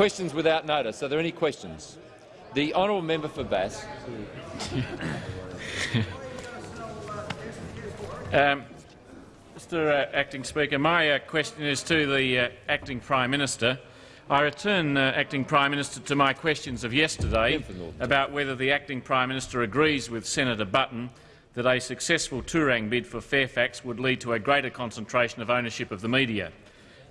Questions without notice. Are there any questions? The honourable member for Bass. um, Mr uh, Acting Speaker, my uh, question is to the uh, Acting Prime Minister. I return, uh, Acting Prime Minister, to my questions of yesterday about whether the Acting Prime Minister agrees with Senator Button that a successful Tourang bid for Fairfax would lead to a greater concentration of ownership of the media.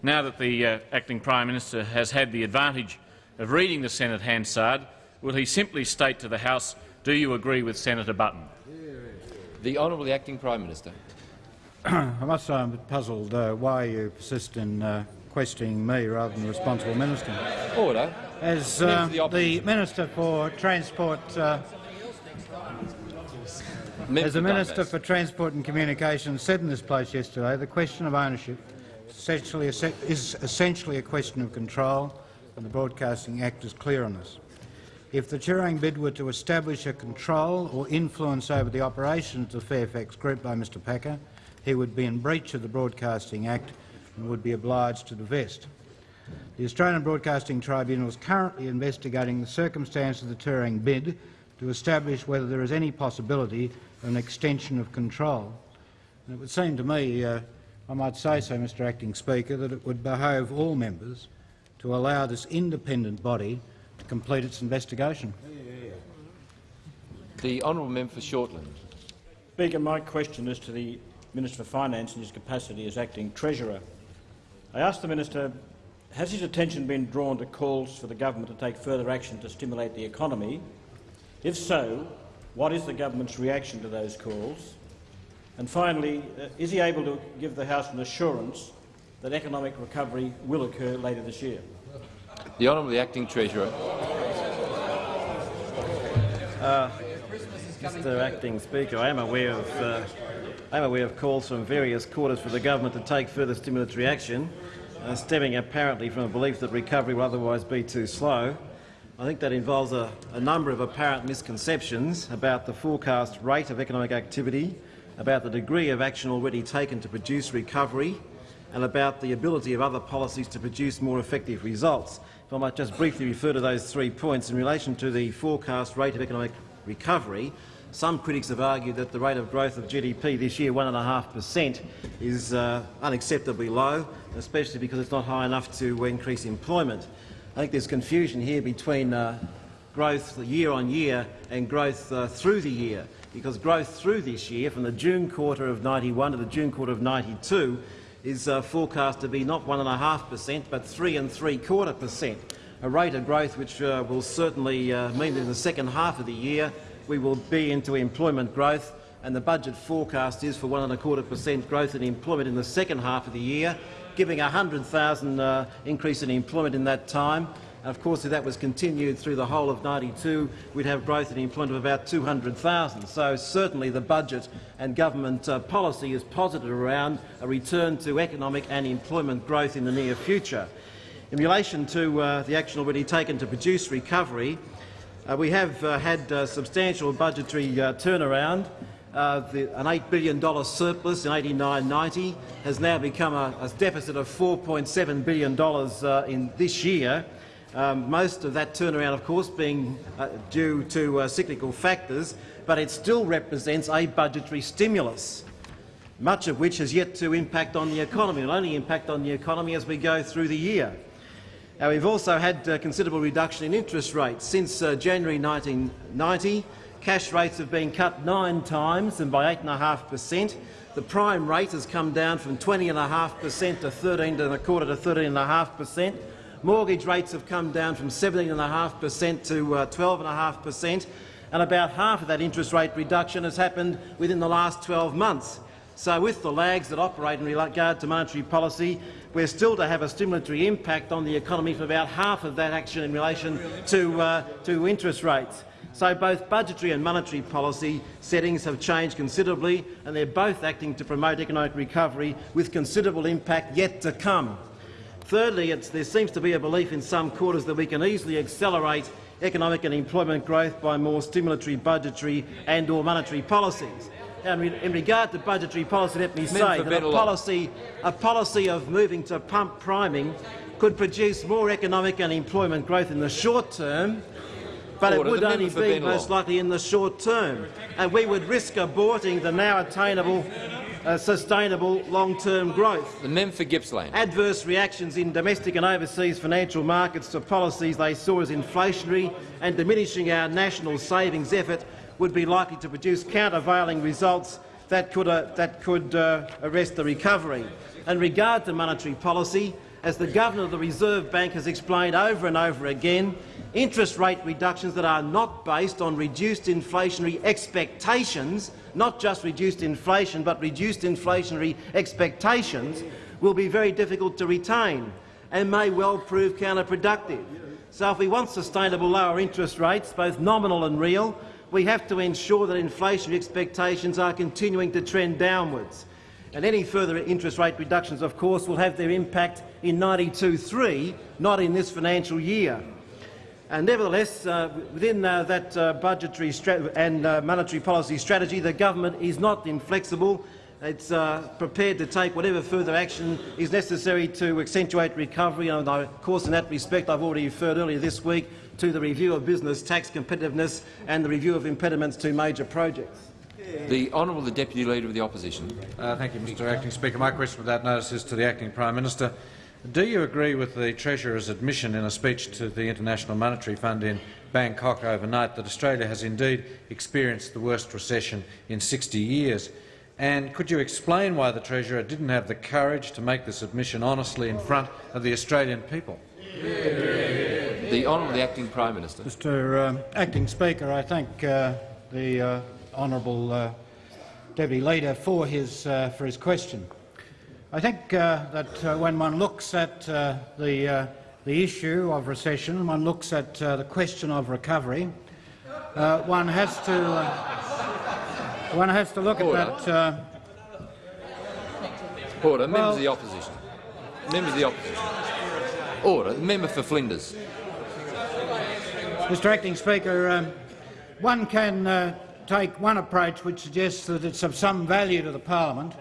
Now that the uh, Acting Prime Minister has had the advantage of reading the Senate Hansard, will he simply state to the House, do you agree with Senator Button? The Honourable Acting Prime Minister. I must say I'm puzzled uh, why you persist in uh, questioning me rather than the responsible minister. Order. As uh, the, the, Minister for Transport, uh, as the Minister for Transport and Communications said in this place yesterday, the question of ownership essentially is essentially a question of control, and the Broadcasting Act is clear on this. If the Tourang bid were to establish a control or influence over the operations of the Fairfax Group by Mr Packer, he would be in breach of the Broadcasting Act and would be obliged to divest. The Australian Broadcasting Tribunal is currently investigating the circumstances of the Tourang bid to establish whether there is any possibility of an extension of control. And it would seem to me, uh, I might say so, Mr Acting Speaker, that it would behove all members to allow this independent body to complete its investigation. The honourable member for Shortland. Speaker, my question is to the Minister for Finance in his capacity as Acting Treasurer. I ask the Minister, has his attention been drawn to calls for the government to take further action to stimulate the economy? If so, what is the government's reaction to those calls? And finally, uh, is he able to give the House an assurance that economic recovery will occur later this year? The Honourable Acting Treasurer. Uh, Mr Acting Speaker, I am aware of uh, I'm aware of calls from various quarters for the government to take further stimulatory action, uh, stemming apparently from a belief that recovery will otherwise be too slow. I think that involves a, a number of apparent misconceptions about the forecast rate of economic activity, about the degree of action already taken to produce recovery, and about the ability of other policies to produce more effective results. If I might just briefly refer to those three points in relation to the forecast rate of economic recovery, some critics have argued that the rate of growth of GDP this year, 1.5 per cent, is uh, unacceptably low, especially because it's not high enough to increase employment. I think there's confusion here between uh, growth year on year and growth uh, through the year, because growth through this year, from the June quarter of 91 to the June quarter of 92, is uh, forecast to be not 1.5 per cent but 3 and three quarter per cent, a rate of growth which uh, will certainly uh, mean that in the second half of the year we will be into employment growth, and the budget forecast is for one and a quarter per growth in employment in the second half of the year, giving a 100,000 uh, increase in employment in that time. And of course, if that was continued through the whole of 92, we'd have growth in employment of about 200,000. So certainly the budget and government uh, policy is positive around a return to economic and employment growth in the near future. In relation to uh, the action already taken to produce recovery, uh, we have uh, had uh, substantial budgetary uh, turnaround. Uh, the, an $8 billion surplus in 89-90 has now become a, a deficit of $4.7 billion uh, in this year. Um, most of that turnaround, of course, being due to cyclical factors, but it still represents a budgetary stimulus, much of which has yet to impact on the economy. It will only impact on the economy as we go through the year. Now, we've also had a considerable reduction in interest rates. Since uh, January 1990, cash rates have been cut nine times and by 8.5 per cent. The prime rate has come down from 20.5 per cent to 13 and a quarter to 13.5 per cent. Mortgage rates have come down from 17.5 per cent to 12.5 uh, per cent, and about half of that interest rate reduction has happened within the last 12 months. So with the lags that operate in regard to monetary policy, we're still to have a stimulatory impact on the economy for about half of that action in relation to, uh, to interest rates. So both budgetary and monetary policy settings have changed considerably, and they're both acting to promote economic recovery with considerable impact yet to come. Thirdly, there seems to be a belief in some quarters that we can easily accelerate economic and employment growth by more stimulatory budgetary and or monetary policies. And in regard to budgetary policy, let me say that a policy, a policy of moving to pump priming could produce more economic and employment growth in the short term, but Order. it would only be most likely in the short term, and we would risk aborting the now attainable, uh, sustainable long-term growth. The member for Gippsland. Adverse reactions in domestic and overseas financial markets to policies they saw as inflationary and diminishing our national savings effort would be likely to produce countervailing results that could, uh, that could uh, arrest the recovery. In regard to monetary policy, as the Governor of the Reserve Bank has explained over and over again, interest rate reductions that are not based on reduced inflationary expectations, not just reduced inflation but reduced inflationary expectations, will be very difficult to retain and may well prove counterproductive. So if we want sustainable lower interest rates, both nominal and real, we have to ensure that inflationary expectations are continuing to trend downwards. And any further interest rate reductions, of course, will have their impact in 92-3, not in this financial year. And nevertheless, uh, within uh, that uh, budgetary and uh, monetary policy strategy, the government is not inflexible. It's uh, prepared to take whatever further action is necessary to accentuate recovery. And of course, in that respect, I've already referred earlier this week to the review of business tax competitiveness and the review of impediments to major projects. The Honourable the Deputy Leader of the Opposition. Uh, thank you, Mr Acting Speaker. My question without notice is to the Acting Prime Minister. Do you agree with the Treasurer's admission in a speech to the International Monetary Fund in Bangkok overnight that Australia has indeed experienced the worst recession in 60 years? And could you explain why the Treasurer didn't have the courage to make this admission honestly in front of the Australian people? The Honourable the Acting Prime Minister. Mr um, Acting Speaker, I thank uh, the uh, honourable uh, Deputy Leader for his, uh, for his question. I think uh, that uh, when one looks at uh, the, uh, the issue of recession, one looks at uh, the question of recovery, one has to one has to look Order. at that. Order. Members Well- of the Opposition. Members of the Opposition. Order. The member for Flinders. Mr Acting Speaker, um, one can take one approach which suggests that it's of some value to the parliament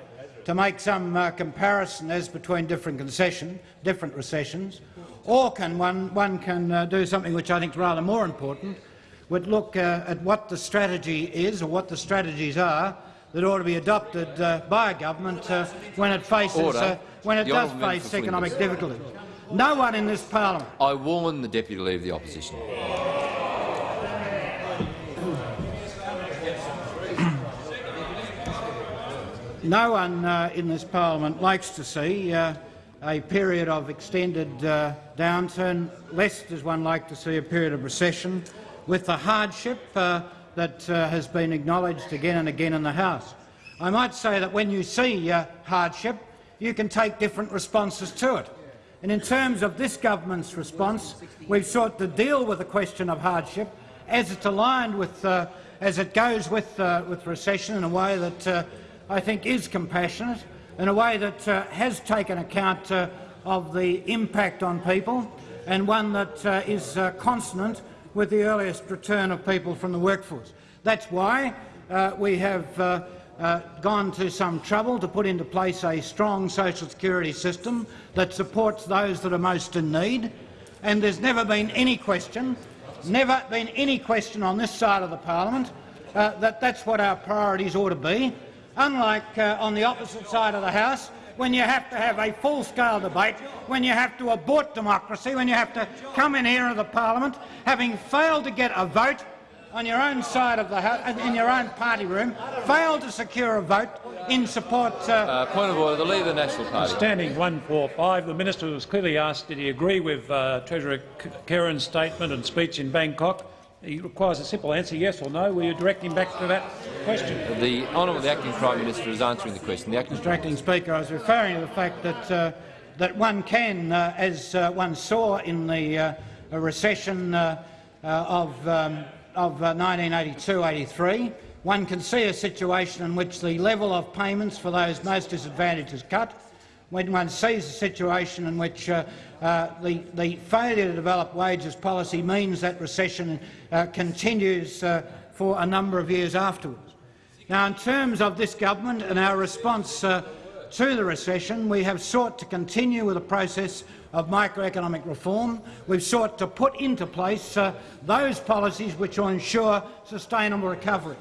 to make some uh, comparison as between different concession, different recessions, or can one, one can uh, do something which I think is rather more important, would look uh, at what the strategy is or what the strategies are that ought to be adopted uh, by a government uh, when it faces uh, when it The does face economic difficulties. No one in this parliament I warn the Deputy Leader of the Opposition. No one uh, in this parliament likes to see uh, a period of extended uh, downturn, less does one like to see a period of recession, with the hardship uh, that uh, has been acknowledged again and again in the House. I might say that when you see uh, hardship, you can take different responses to it. And in terms of this government's response, we've sought to deal with the question of hardship as it's aligned with, as it goes with, with recession in a way that I think is compassionate, in a way that uh, has taken account uh, of the impact on people, and one that uh, is uh, consonant with the earliest return of people from the workforce. That's why uh, we have uh, gone to some trouble to put into place a strong social security system that supports those that are most in need. And there's never been any question, never been any question on this side of the parliament that that's what our priorities ought to be. Unlike uh, on the opposite side of the House, when you have to have a full-scale debate, when you have to abort democracy, when you have to come in here in the parliament, having failed to get a vote on your own side of the house, in your own party room, failed to secure a vote in support. Uh, Uh, point of order. The Leader of the National Party. Standing 145, the minister was clearly asked did he agree with uh, Treasurer K- Kerin's statement and speech in Bangkok. He requires a simple answer, yes or no. Will you direct him back to that question? The Honourable the Acting Prime Minister is answering the question. The Acting Mr Acting Speaker, I was referring to the fact that, uh, that one can, uh, as uh, one saw in the uh, recession uh, uh, of, um, of uh, 1982-83, one can see a situation in which the level of payments for those most disadvantaged is cut, when one sees a situation in which uh, uh, the, the failure to develop wages policy means that recession uh, continues uh, for a number of years afterwards. Now, in terms of this government and our response uh, to the recession, we have sought to continue with a process of microeconomic reform. We've sought to put into place uh, those policies which will ensure sustainable recovery.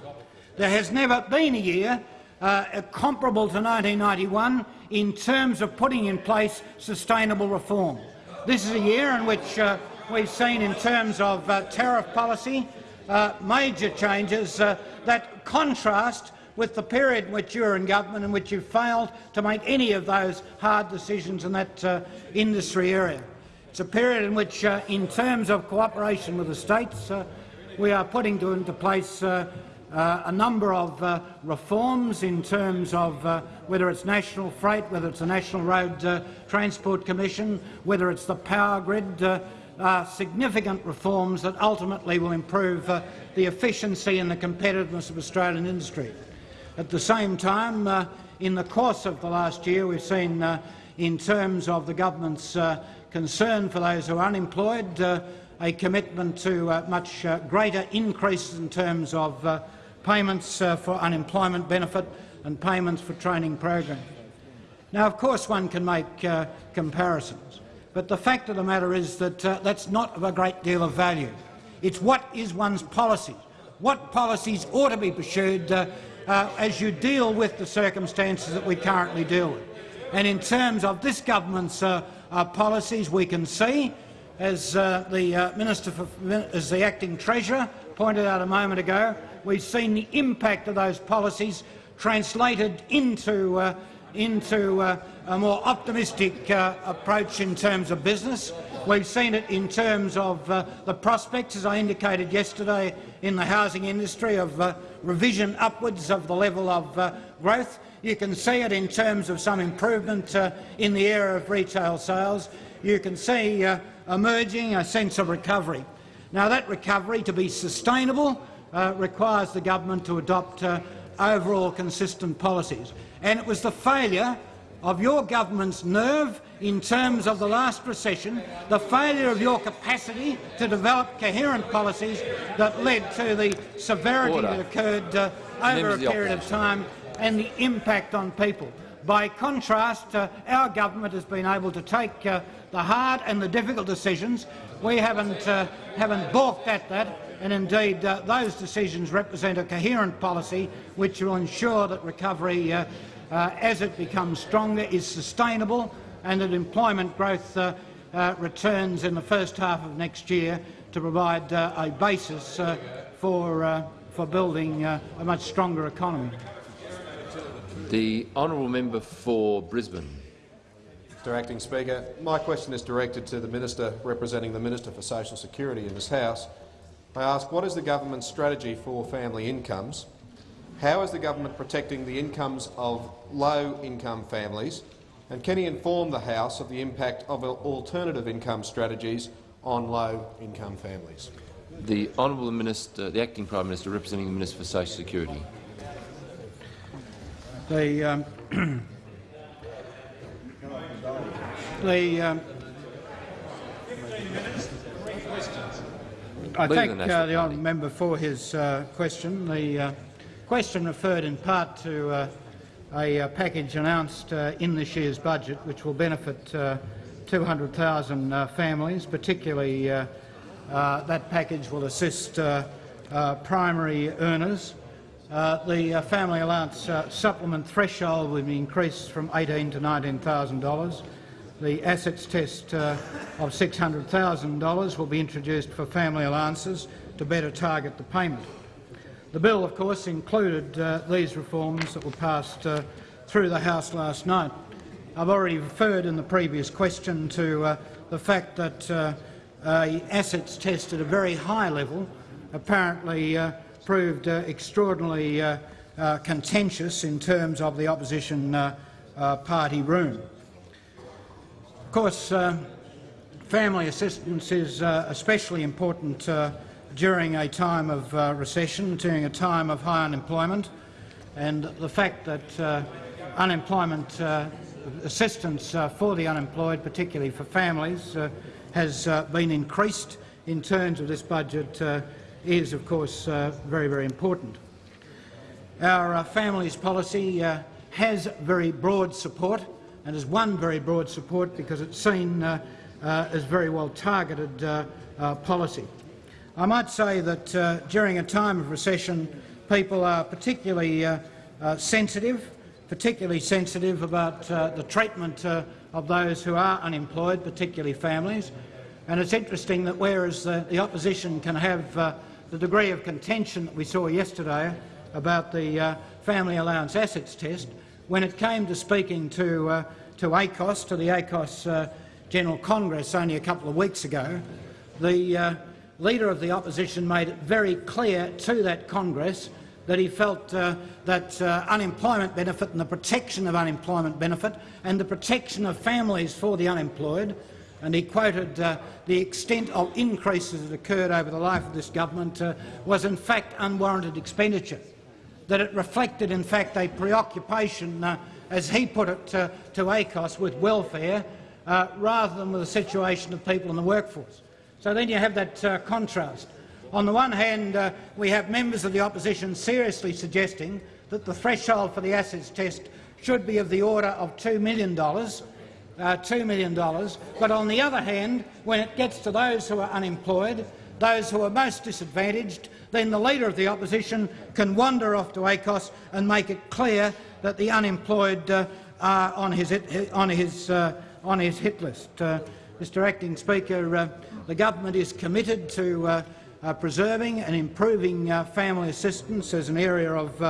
There has never been a year uh, comparable to 1991 in terms of putting in place sustainable reform. This is a year in which uh, we've seen, in terms of uh, tariff policy, uh, major changes uh, that contrast with the period in which you were in government in which you failed to make any of those hard decisions in that uh, industry area. It's a period in which, in terms of cooperation with the states, we are putting into place uh, uh, a number of uh, reforms in terms of whether it's national freight, whether it's the National Road Transport Commission, whether it's the power grid, uh, significant reforms that ultimately will improve uh, the efficiency and the competitiveness of Australian industry. At the same time, uh, in the course of the last year, we've seen, uh, in terms of the government's uh, concern for those who are unemployed, uh, a commitment to much greater increases in terms of payments for unemployment benefit and payments for training programs. Now, of course, one can make comparisons. But the fact of the matter is that uh, that's not of a great deal of value. It's what is one's policy. What policies ought to be pursued uh, uh, as you deal with the circumstances that we currently deal with. And in terms of this government's uh, uh, policies, we can see, as uh, the Minister for, as the acting Treasurer pointed out a moment ago, we've seen the impact of those policies translated into into uh, a more optimistic uh, approach in terms of business. We've seen it in terms of uh, the prospects, as I indicated yesterday, in the housing industry of uh, revision upwards of the level of uh, growth. You can see it in terms of some improvement uh, in the area of retail sales. You can see emerging a sense of recovery. Now, that recovery, to be sustainable, requires the government to adopt overall consistent policies and it was the failure of your government's nerve in terms of the last recession, the failure of your capacity to develop coherent policies that led to the severity Order. that occurred uh, over a period of time and the impact on people. By contrast, uh, our government has been able to take uh, the hard and the difficult decisions. We haven't, uh, haven't balked at that, and indeed uh, those decisions represent a coherent policy which will ensure that recovery uh, uh, as it becomes stronger is sustainable and that employment growth returns in the first half of next year to provide a basis for, for building a much stronger economy. The honourable member for Brisbane. Mr Acting Speaker, my question is directed to the Minister representing the Minister for Social Security in this House. I ask what is the government's strategy for family incomes how is the government protecting the incomes of low-income families, and can he inform the House of the impact of alternative income strategies on low-income families? The Honourable Minister, the Acting Prime Minister, representing the Minister for Social Security. The, um, the um, I thank uh, the honourable member for his uh, question. The uh, question referred in part to uh, a, uh, package announced uh, in this year's budget which will benefit uh, 200,000 uh, families, particularly uh, that package will assist primary earners. The family allowance supplement threshold will be increased from $18,000 to $19,000. The assets test of $600,000 will be introduced for family allowances to better target the payment. The bill, of course, included uh, these reforms that were passed uh, through the House last night. I've already referred in the previous question to uh, the fact that uh, assets test at a very high level apparently uh, proved uh, extraordinarily contentious in terms of the opposition party room. Of course, family assistance is especially important during a time of uh, recession, during a time of high unemployment, and the fact that uh, unemployment uh, assistance uh, for the unemployed, particularly for families, uh, has uh, been increased in terms of this budget is, of course, very, very important. Our families policy has very broad support and has won very broad support because it's seen uh, as very well targeted uh, uh, policy. I might say that uh, during a time of recession, people are particularly uh, uh, sensitive, particularly sensitive about uh, the treatment uh, of those who are unemployed, particularly families. And it's interesting that whereas the, the opposition can have uh, the degree of contention that we saw yesterday about the uh, family allowance assets test, when it came to speaking to, uh, to ACOSS, to the ACOSS uh, General Congress only a couple of weeks ago, the uh, Leader of the Opposition made it very clear to that Congress that he felt uh, that uh, unemployment benefit and the protection of unemployment benefit and the protection of families for the unemployed, and he quoted uh, the extent of increases that occurred over the life of this government uh, was in fact unwarranted expenditure, that it reflected in fact a preoccupation, uh, as he put it uh, to ACOSS, with welfare rather than with the situation of people in the workforce. So then you have that uh, contrast. On the one hand, uh, we have members of the opposition seriously suggesting that the threshold for the assets test should be of the order of $2 million, uh, $2 million. But on the other hand, when it gets to those who are unemployed, those who are most disadvantaged, then the Leader of the Opposition can wander off to ACOSS and make it clear that the unemployed uh, are on his, on his, uh, on his hit list. Uh, Mr Acting Speaker, uh, the government is committed to preserving and improving family assistance as an area of,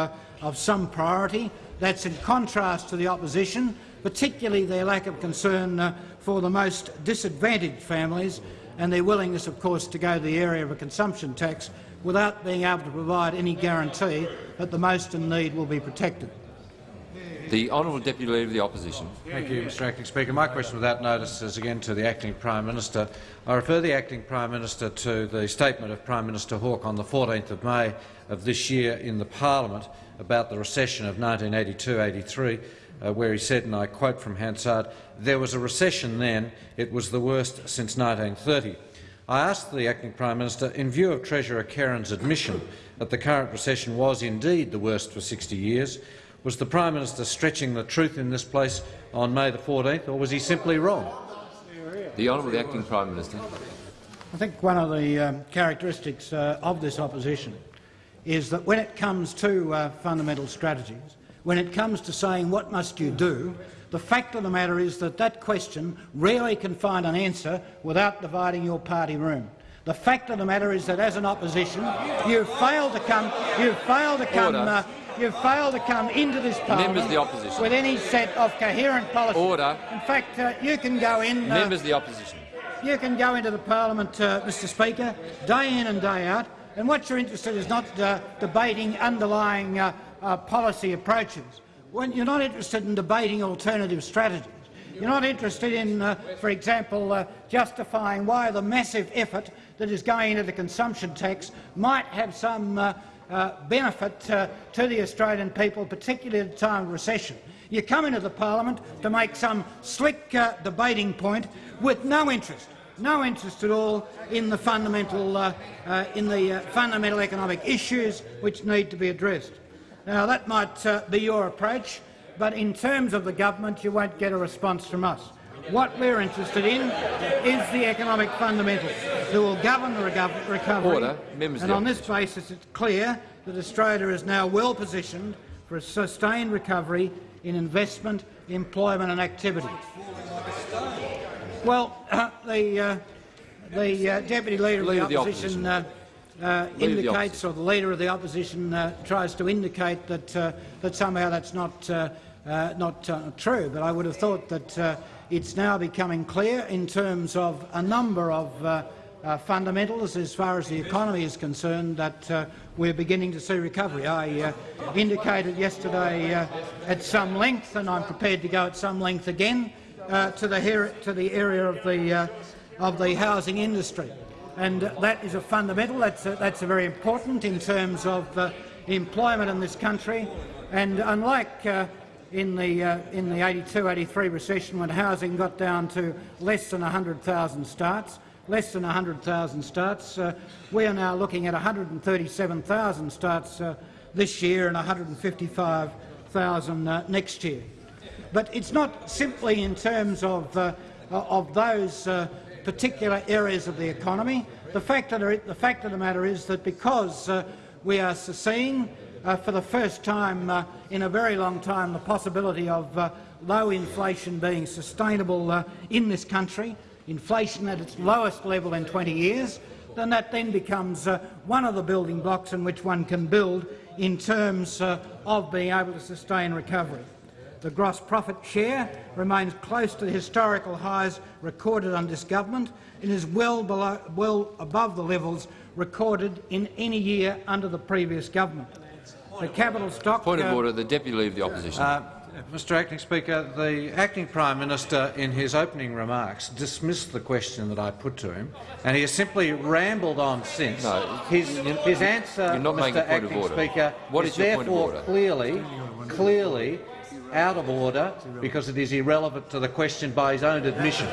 of some priority. That's in contrast to the opposition, particularly their lack of concern uh, for the most disadvantaged families and their willingness, of course, to go to the area of a consumption tax without being able to provide any guarantee that the most in need will be protected. The Honourable Deputy Leader of the Opposition. Thank you, Mr Acting Speaker. My question without notice is again to the Acting Prime Minister. I refer the Acting Prime Minister to the statement of Prime Minister Hawke on the 14th of May of this year in the Parliament about the recession of 1982-83, uh, where he said, and I quote from Hansard, there was a recession then, it was the worst since 1930. I asked the Acting Prime Minister, in view of Treasurer Kerin's admission that the current recession was indeed the worst for 60 years, was the Prime Minister stretching the truth in this place on May the 14th, or was he simply wrong? The Honourable Acting Prime Minister. I think one of the um, characteristics uh, of this opposition is that when it comes to uh, fundamental strategies, when it comes to saying what must you do, the fact of the matter is that that question rarely can find an answer without dividing your party room. The fact of the matter is that as an opposition, you've failed to come, you've failed to come uh, You've failed to come into this parliament the opposition. with any set of coherent policy. Order. In fact, uh, you can go in. Uh, Members of the opposition. You can go into the parliament, uh, Mr. Speaker, day in and day out, and what you're interested in is not uh, debating underlying uh, uh, policy approaches. When you're not interested in debating alternative strategies. You're not interested in, for example, justifying why the massive effort that is going into the consumption tax might have some uh, benefit uh, to the Australian people, particularly at a time of recession. You come into the parliament to make some slick uh, debating point with no interest, no interest at all in the fundamental, uh, uh, in the uh, fundamental economic issues which need to be addressed. Now, that might be your approach, but in terms of the government, you won't get a response from us. What we're interested in is the economic fundamentals that will govern the recovery. Order. Members and on this basis, it's clear that Australia is now well positioned for a sustained recovery in investment, employment and activity. Well, uh, the, uh, the uh, Deputy Leader, leader of the Opposition, uh, uh, indicates, the or the Leader of the Opposition uh, tries to indicate that, that somehow that's not, not true. But I would have thought that it's now becoming clear in terms of a number of uh, uh, fundamentals as far as the economy is concerned that uh, we're beginning to see recovery. I uh, indicated yesterday uh, at some length, and I'm prepared to go at some length again, uh, to the, to, the area of the, of the housing industry. And that is a fundamental. That's, a, that's a very important in terms of employment in this country. And unlike in the, uh, in the 82-83 recession when housing got down to less than 100,000 starts. Less than 100,000 starts. Uh, we are now looking at 137,000 starts uh, this year and 155,000 uh, next year. But it's not simply in terms of uh, of those uh, particular areas of the economy. The fact of the, the, fact of the matter is that because uh, we are seeing uh, for the first time uh, in a very long time the possibility of uh, low inflation being sustainable uh, in this country, inflation at its lowest level in 20 years, then that then becomes uh, one of the building blocks in which one can build in terms of being able to sustain recovery. The gross profit share remains close to the historical highs recorded under this government and is well, below, well above the levels recorded in any year under the previous government. The capital stock— Point of uh, order. The Deputy Leader of the Opposition. Uh, Mr Acting Speaker, the Acting Prime Minister in his opening remarks dismissed the question that I put to him, and he has simply rambled on since. No, his, his answer, you're not Mr making a point of Acting order. Speaker, What is is your point of therefore order? clearly, clearly out of order because it is irrelevant to the question by his own admission.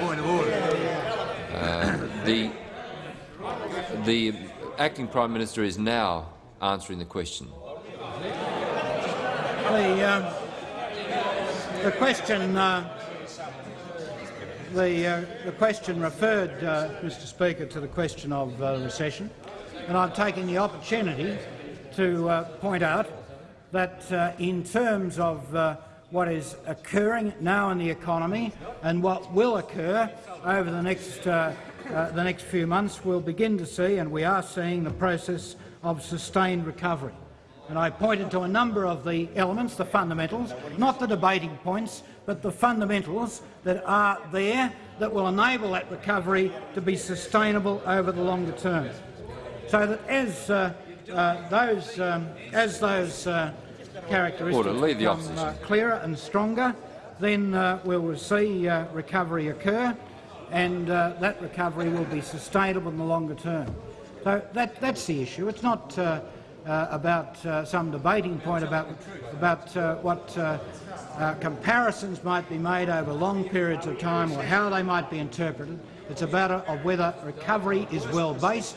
Uh, the, the Acting Prime Minister is now answering the question. The, um, the question, uh, the, uh, the question referred, uh, Mr. Speaker, to the question of uh, recession, and I'm taking the opportunity to uh, point out that uh, in terms of uh, what is occurring now in the economy and what will occur over the next, uh, uh, the next few months, we'll begin to see, and we are seeing, the process of sustained recovery. And I pointed to a number of the elements, the fundamentals, not the debating points, but the fundamentals that are there that will enable that recovery to be sustainable over the longer term. So that as uh, uh, those, um, as those uh, characteristics Order. Leave the become uh, clearer and stronger, then uh, we'll see uh, recovery occur, and uh, that recovery will be sustainable in the longer term. So that, that's the issue. It's not uh, uh, about some debating point about, about what comparisons might be made over long periods of time or how they might be interpreted. It's a matter of whether recovery is well based.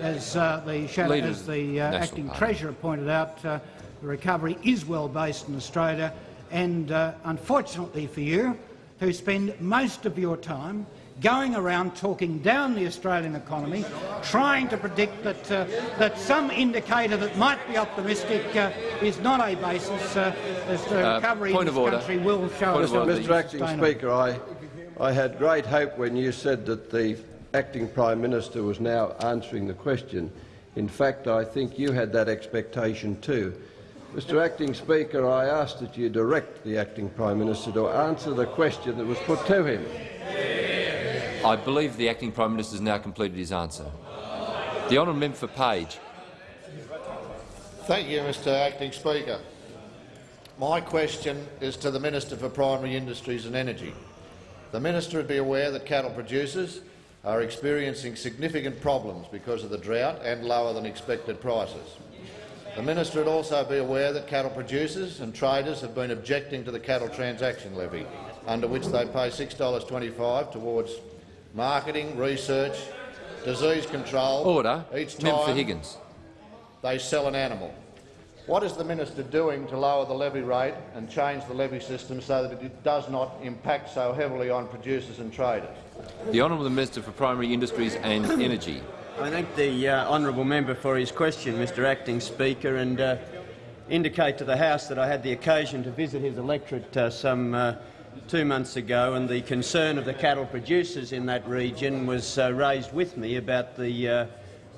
As uh, the, shadow, as the uh, acting Party. treasurer pointed out, uh, the recovery is well based in Australia, and uh, unfortunately for you, who spend most of your time going around talking down the Australian economy, trying to predict that, uh, that some indicator that might be optimistic uh, is not a basis uh, as the Uh, recovery in point this of order. country will show Point of order. Mr Acting. Speaker, I, I had great hope when you said that the Acting Prime Minister was now answering the question. In fact, I think you had that expectation too. Mr Acting Speaker, I ask that you direct the Acting Prime Minister to answer the question that was put to him. I believe the Acting Prime Minister has now completed his answer. The honourable member for Page. Thank you, Mr Acting Speaker. My question is to the Minister for Primary Industries and Energy. The minister would be aware that cattle producers are experiencing significant problems because of the drought and lower than expected prices. The minister would also be aware that cattle producers and traders have been objecting to the cattle transaction levy, under which they pay $6.25 towards marketing, research, disease control Order. each Member for Higgins. they sell an animal. What is the minister doing to lower the levy rate and change the levy system so that it does not impact so heavily on producers and traders? The Honourable Minister for Primary Industries and Energy. I thank the uh, honourable member for his question, Mr Acting Speaker, and uh, indicate to the House that I had the occasion to visit his electorate uh, some uh, two months ago, and the concern of the cattle producers in that region was uh, raised with me about the, uh,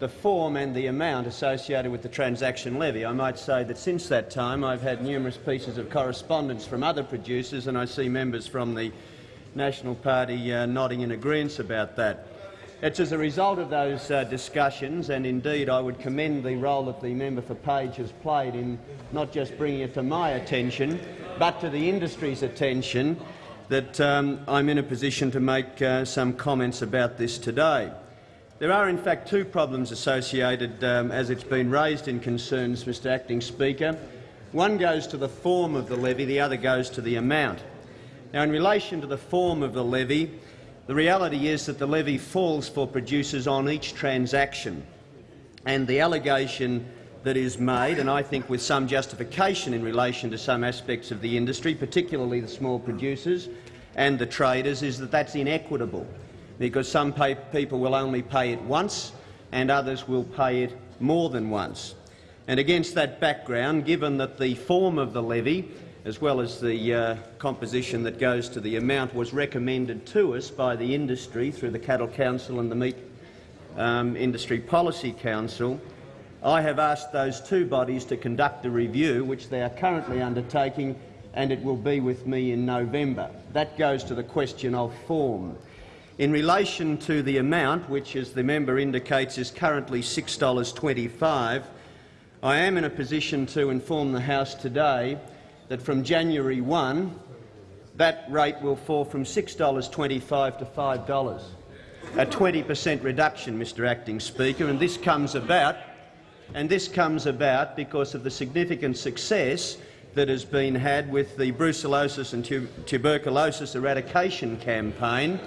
the form and the amount associated with the transaction levy. I might say that since that time I've had numerous pieces of correspondence from other producers, and I see members from the National Party nodding in agreement about that. It's as a result of those uh, discussions, and indeed I would commend the role that the member for Page has played in not just bringing it to my attention, but to the industry's attention, that um, I'm in a position to make uh, some comments about this today. There are in fact two problems associated, um, as it's been raised in concerns, Mr Acting Speaker. One goes to the form of the levy, the other goes to the amount. Now, in relation to the form of the levy, the reality is that the levy falls for producers on each transaction, and the allegation that is made, and I think with some justification in relation to some aspects of the industry, particularly the small producers, and the traders is that that's inequitable, because some people will only pay it once and others will pay it more than once. And against that background, given that the form of the levy, as well as the uh, composition that goes to the amount, was recommended to us by the industry through the Cattle Council and the Meat um, Industry Policy Council, I have asked those two bodies to conduct a review, which they are currently undertaking, and it will be with me in November. That goes to the question of form. In relation to the amount, which, as the member indicates, is currently $6.25, I am in a position to inform the House today that from January 1, that rate will fall from $6.25 to $5, a 20 per cent reduction, Mr Acting Speaker, and this comes about and this comes about because of the significant success that has been had with the brucellosis and tu tuberculosis eradication campaign.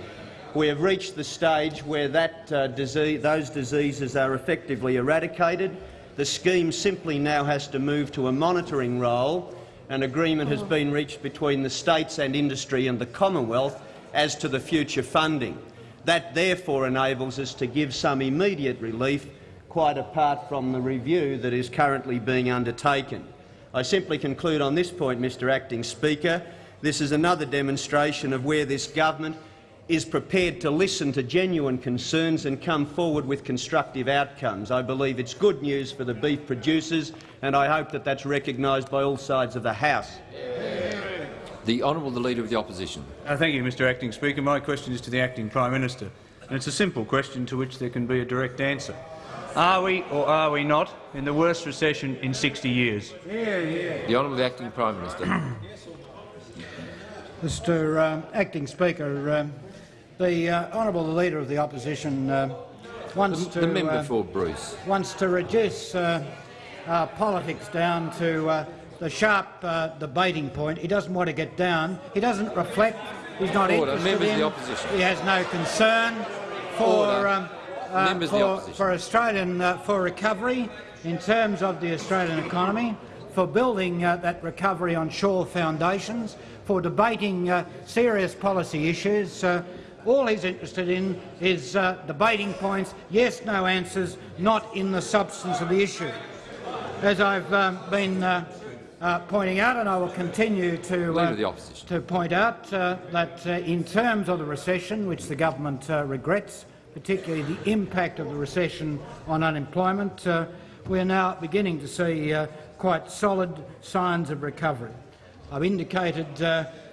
We have reached the stage where that, uh, disease, those diseases are effectively eradicated. The scheme simply now has to move to a monitoring role. An agreement has been reached between the states and industry and the Commonwealth as to the future funding. That therefore enables us to give some immediate relief quite apart from the review that is currently being undertaken. I simply conclude on this point, Mr Acting Speaker. This is another demonstration of where this government is prepared to listen to genuine concerns and come forward with constructive outcomes. I believe it's good news for the beef producers, and I hope that that's recognised by all sides of the House. The Honourable the Leader of the Opposition. Uh, thank you, Mr Acting Speaker. My question is to the Acting Prime Minister, and it's a simple question to which there can be a direct answer. Are we or are we not in the worst recession in 60 years? Yeah, yeah. The Honourable Acting Prime Minister. Mr um, Acting Speaker, um, the uh, Honourable Leader of the Opposition uh, wants the, to the member uh, for Bruce wants to reduce uh, politics down to uh, the sharp debating point. He doesn't want to get down. He doesn't reflect. He's not Order. interested Members in. of the opposition. He has no concern for. Um, Members of the for, for Australian for recovery in terms of the Australian economy, for building uh, that recovery on sure foundations, for debating uh, serious policy issues. Uh, all he's interested in is uh, debating points, yes, no answers, not in the substance of the issue. As I've um, been pointing out, and I will continue to, to point out that in terms of the recession, which the government regrets, particularly the impact of the recession on unemployment, uh, we are now beginning to see uh, quite solid signs of recovery. I've indicated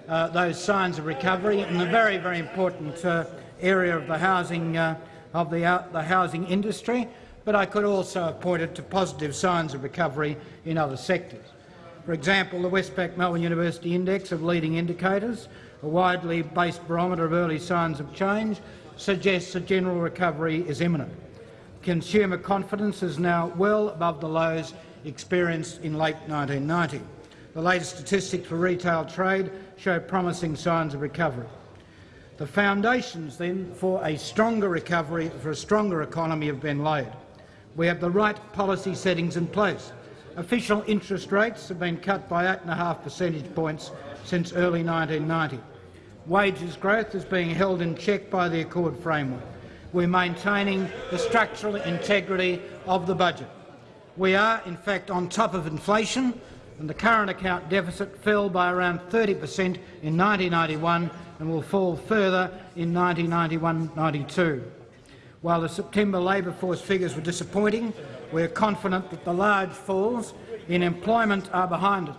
uh, uh those signs of recovery in the very, very important uh, area of the housing uh, of the, the housing industry, but I could also have pointed to positive signs of recovery in other sectors. For example, the Westpac Melbourne University Index of Leading Indicators, a widely based barometer of early signs of change, suggests a general recovery is imminent. Consumer confidence is now well above the lows experienced in late 1990. The latest statistics for retail trade show promising signs of recovery. The foundations, then, for a stronger recovery, for a stronger economy have been laid. We have the right policy settings in place. Official interest rates have been cut by 8.5 percentage points since early 1990 wages growth is being held in check by the Accord framework. We're maintaining the structural integrity of the budget. We are, in fact, on top of inflation, and the current account deficit fell by around 30 per cent in 1991 and will fall further in 1991-92. While the September labour force figures were disappointing, we are confident that the large falls in employment are behind us.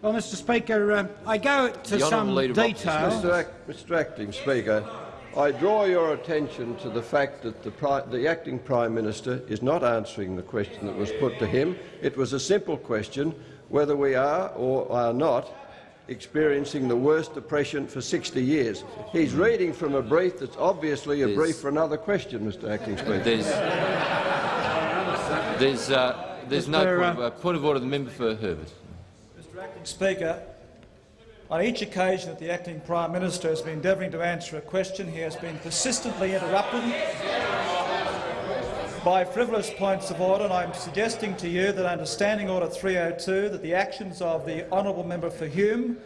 Well, Mr Speaker, uh, I go to some detail. Mr, Act, Mr Acting Speaker, I draw your attention to the fact that the, the, acting Prime Minister is not answering the question that was put to him. It was a simple question whether we are or are not experiencing the worst depression for 60 years. He's reading from a brief that's obviously a there's, brief for another question, Mr Acting Speaker. There's, there's, uh, there's no point of, uh, point of order. The member for Herbert. Mr Acting Speaker, on each occasion that the Acting Prime Minister has been endeavouring to answer a question, he has been persistently interrupted by frivolous points of order, and I am suggesting to you that under Standing Order 302 that the actions of the honourable member for Hume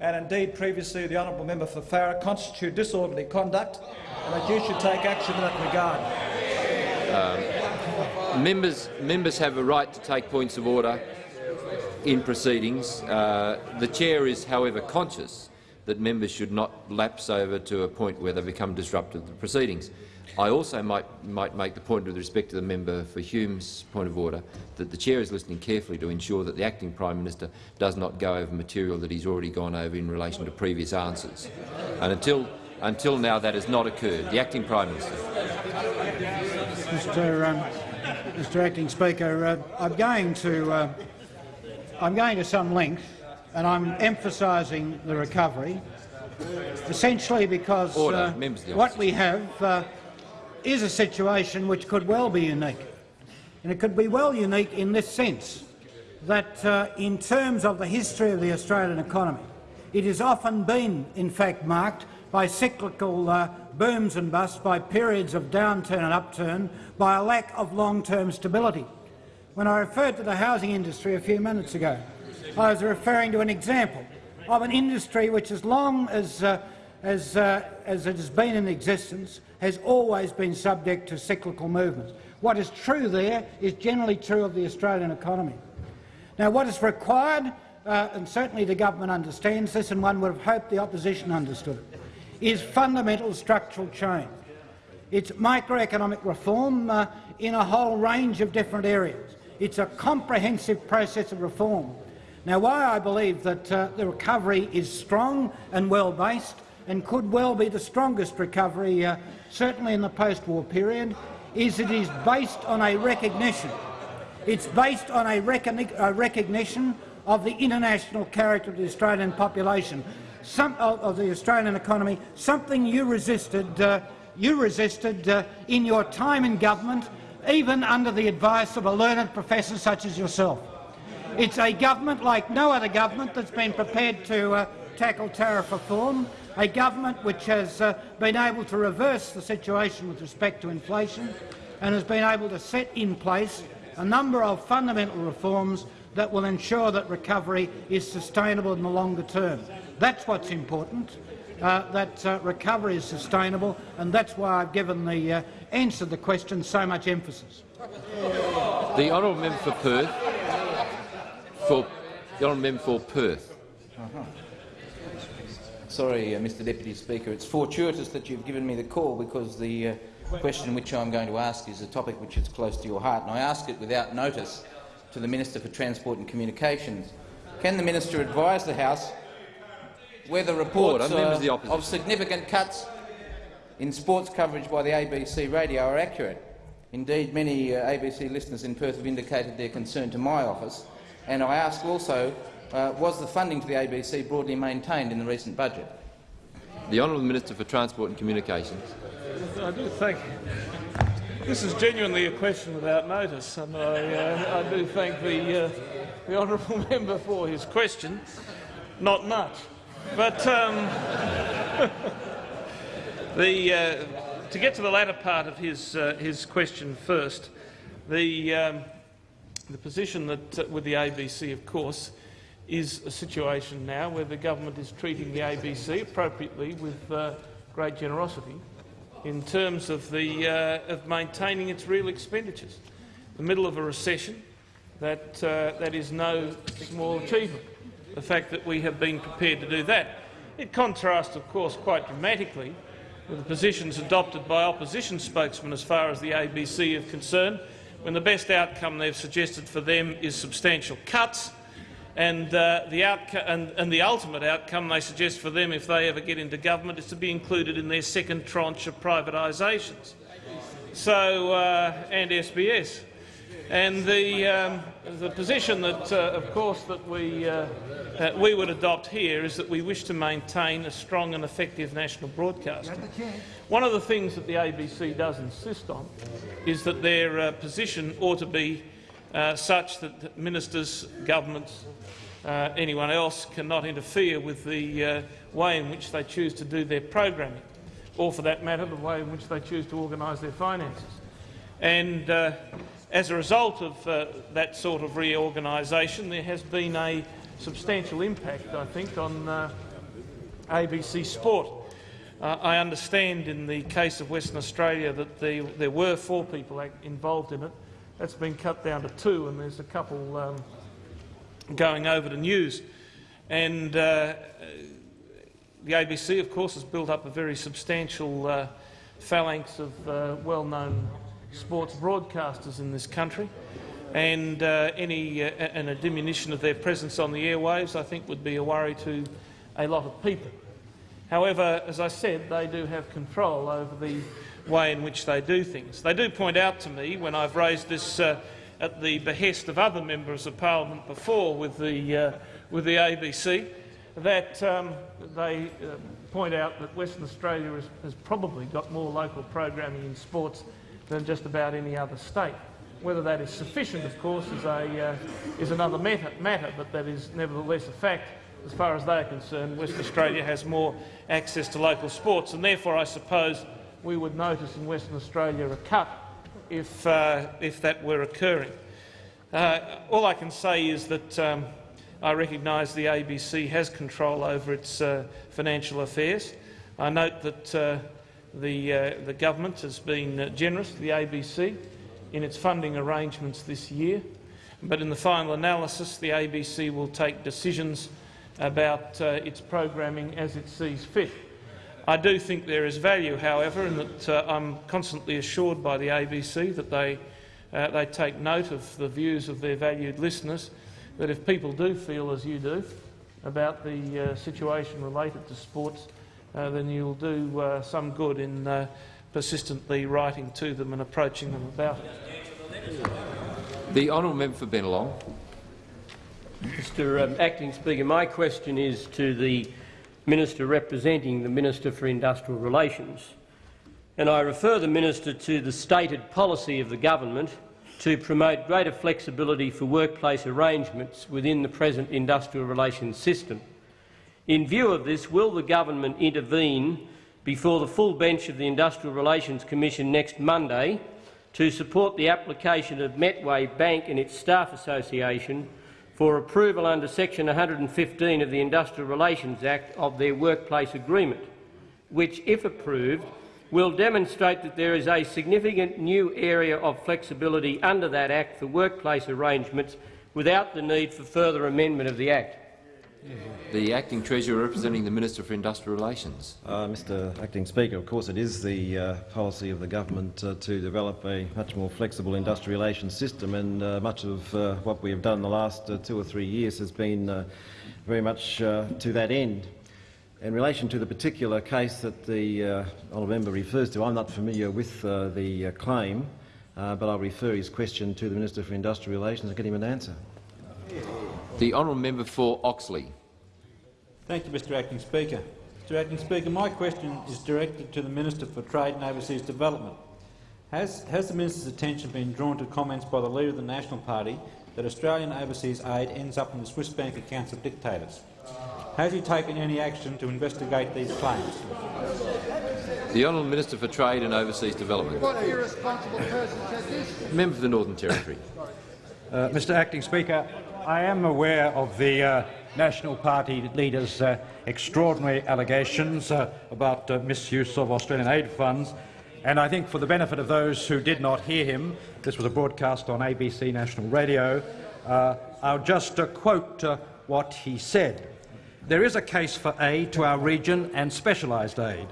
and indeed previously the honourable member for Farrer constitute disorderly conduct and that you should take action in that regard. Um, members, members have a right to take points of order in proceedings. Uh, the chair is, however, conscious that members should not lapse over to a point where they become disruptive to the proceedings. I also might, might make the point with respect to the member for Hume's point of order that the chair is listening carefully to ensure that the acting Prime Minister does not go over material that he's already gone over in relation to previous answers. And until, until now that has not occurred. The acting Prime Minister. Mr. Um, Mr. Acting Speaker, uh, I'm going to uh, I'm going to some length, and I'm emphasising the recovery, essentially because uh, Members of the what we have uh, is a situation which could well be unique, and it could be well unique in this sense that, uh, in terms of the history of the Australian economy, it has often been, in fact, marked by cyclical uh, booms and busts, by periods of downturn and upturn, by a lack of long-term stability. When I referred to the housing industry a few minutes ago, I was referring to an example of an industry which, as long as, uh, as, uh, as it has been in existence, has always been subject to cyclical movements. What is true there is generally true of the Australian economy. Now, what is required, uh, and certainly the government understands this, and one would have hoped the opposition understood it, is fundamental structural change. It's microeconomic reform uh, in a whole range of different areas. It's a comprehensive process of reform. Now, why I believe that uh, the recovery is strong and well-based and could well be the strongest recovery, uh, certainly in the post-war period, is it is based on a recognition. It's based on a, recogni a recognition of the international character of the Australian population, some, of, of the Australian economy, something you resisted, uh, you resisted uh, in your time in government, even under the advice of a learned professor such as yourself. It's a government like no other government that's been prepared to uh, tackle tariff reform, a government which has uh, been able to reverse the situation with respect to inflation and has been able to set in place a number of fundamental reforms that will ensure that recovery is sustainable in the longer term. That's what's important, uh, that uh, recovery is sustainable, and that's why I've given the uh, answer to the question so much emphasis. The honourable member for Perth. For the honourable member for Perth. Sorry, uh, Mr Deputy Speaker. It's fortuitous that you've given me the call because the uh, question which I'm going to ask is a topic which is close to your heart, and I ask it without notice to the Minister for Transport and Communications. Can the minister advise the House whether reports uh, of significant cuts in sports coverage by the ABC radio are accurate? Indeed, many uh, ABC listeners in Perth have indicated their concern to my office, and I ask also, uh, was the funding to the ABC broadly maintained in the recent budget? The Honourable Minister for Transport and Communications. I do thank. This is genuinely a question without notice, and I, uh, I do thank the, uh, the honourable member for his question. Not much, but um, the, uh, to get to the latter part of his, uh, his question first, the, um, the position that uh, with the ABC, of course, is a situation now where the government is treating the ABC appropriately with uh, great generosity in terms of, the, uh, of maintaining its real expenditures. The middle of a recession, that, uh, that is no small achievement. The fact that we have been prepared to do that. It contrasts, of course, quite dramatically with the positions adopted by opposition spokesmen as far as the ABC is concerned, when the best outcome they've suggested for them is substantial cuts, and, uh, the and, and, the ultimate outcome they suggest for them if they ever get into government is to be included in their second tranche of privatisations. So, uh, and SBS. And the, um, the position that, uh, of course, that we, uh, we would adopt here is that we wish to maintain a strong and effective national broadcaster. One of the things that the ABC does insist on is that their uh, position ought to be uh, such that ministers, governments, uh, anyone else cannot interfere with the uh, way in which they choose to do their programming, or for that matter, the way in which they choose to organise their finances. And uh, as a result of uh, that sort of reorganisation, there has been a substantial impact, I think, on, uh, ABC Sport. Uh, I understand in the case of Western Australia that the, there were four people involved in it. That's been cut down to two, and there's a couple um, going over to news. And uh, the ABC, of course, has built up a very substantial uh, phalanx of uh, well-known sports broadcasters in this country, and uh, any uh, and a diminution of their presence on the airwaves, I think, would be a worry to a lot of people. However, as I said, they do have control over the way in which they do things. They do point out to me, when I've raised this uh, at the behest of other members of parliament before with the, uh, with the ABC, that um, they uh, point out that Western Australia has, has probably got more local programming in sports than just about any other state. Whether that is sufficient, of course, is, a, uh, is another matter, matter, but that is nevertheless a fact. As far as they are concerned, Western Australia has more access to local sports, and therefore I suppose we would notice in Western Australia a cut if, uh, if that were occurring. Uh, all I can say is that um, I recognise the ABC has control over its uh, financial affairs. I note that uh, the, uh, the government has been uh, generous to the ABC in its funding arrangements this year, but in the final analysis the ABC will take decisions about its programming as it sees fit. I do think there is value, however, in that uh, I'm constantly assured by the ABC that they, uh, they take note of the views of their valued listeners, that if people do feel as you do about the uh, situation related to sports, uh, then you'll do uh, some good in uh, persistently writing to them and approaching them about it. The honourable member for Bennelong. Mr um, Acting Speaker, my question is to the Minister representing the Minister for Industrial Relations, and I refer the Minister to the stated policy of the government to promote greater flexibility for workplace arrangements within the present industrial relations system. In view of this, will the government intervene before the full bench of the Industrial Relations Commission next Monday to support the application of Metway Bank and its staff association for approval under section 115 of the Industrial Relations Act of their workplace agreement, which, if approved, will demonstrate that there is a significant new area of flexibility under that Act for workplace arrangements without the need for further amendment of the Act. The Acting Treasurer representing the Minister for Industrial Relations. Uh, Mr Acting Speaker, of course it is the uh, policy of the government uh, to develop a much more flexible industrial relations system and uh, much of uh, what we have done in the last uh, two or three years has been very much to that end. In relation to the particular case that the honourable member refers to, I'm not familiar with the claim, but I'll refer his question to the Minister for Industrial Relations and get him an answer. The honourable member for Oxley. Thank you, Mr Acting Speaker. Mr Acting Speaker, my question is directed to the Minister for Trade and Overseas Development. Has, has the Minister's attention been drawn to comments by the Leader of the National Party that Australian overseas aid ends up in the Swiss bank accounts of dictators? Has he taken any action to investigate these claims? The Honourable Minister for Trade and Overseas Development. What irresponsible person said this? Member for the Northern Territory. Uh, Mr Acting Speaker, I am aware of the uh, National Party leader's uh, extraordinary allegations uh, about uh, misuse of Australian aid funds, and I think for the benefit of those who did not hear him, this was a broadcast on ABC National Radio, uh, I'll just uh, quote what he said. There is a case for aid to our region and specialised aid,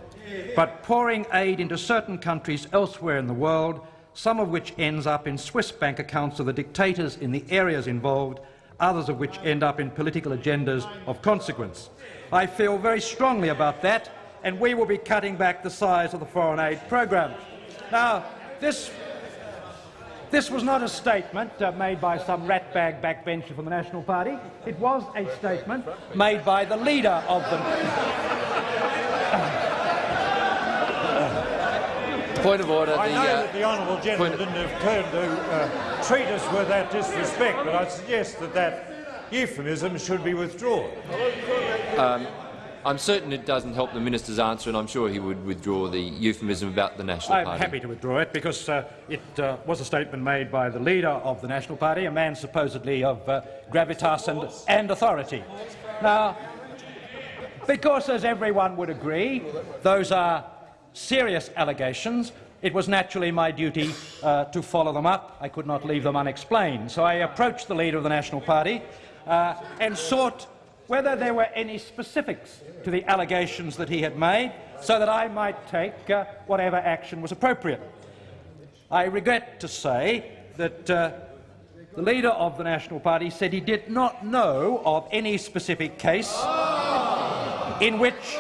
but pouring aid into certain countries elsewhere in the world, some of which ends up in Swiss bank accounts of the dictators in the areas involved, others of which end up in political agendas of consequence. I feel very strongly about that, and we will be cutting back the size of the foreign aid program. Now, this, this was not a statement uh, made by some ratbag backbencher from the National Party. It was a statement made by the leader of the Point of order. I the, know uh, that the honourable gentleman didn't have turned to uh, treat us with that disrespect, but I suggest that that euphemism should be withdrawn. Um, I'm certain it doesn't help the minister's answer, and I'm sure he would withdraw the euphemism about the National Party. I'm happy to withdraw it because uh, it uh, was a statement made by the leader of the National Party, a man supposedly of uh, gravitas and, and authority. Now, Because, as everyone would agree, those are serious allegations. It was naturally my duty uh, to follow them up. I could not leave them unexplained. So I approached the Leader of the National Party uh, and sought whether there were any specifics to the allegations that he had made so that I might take uh, whatever action was appropriate. I regret to say that uh, the leader of the National Party said he did not know of any specific case in which,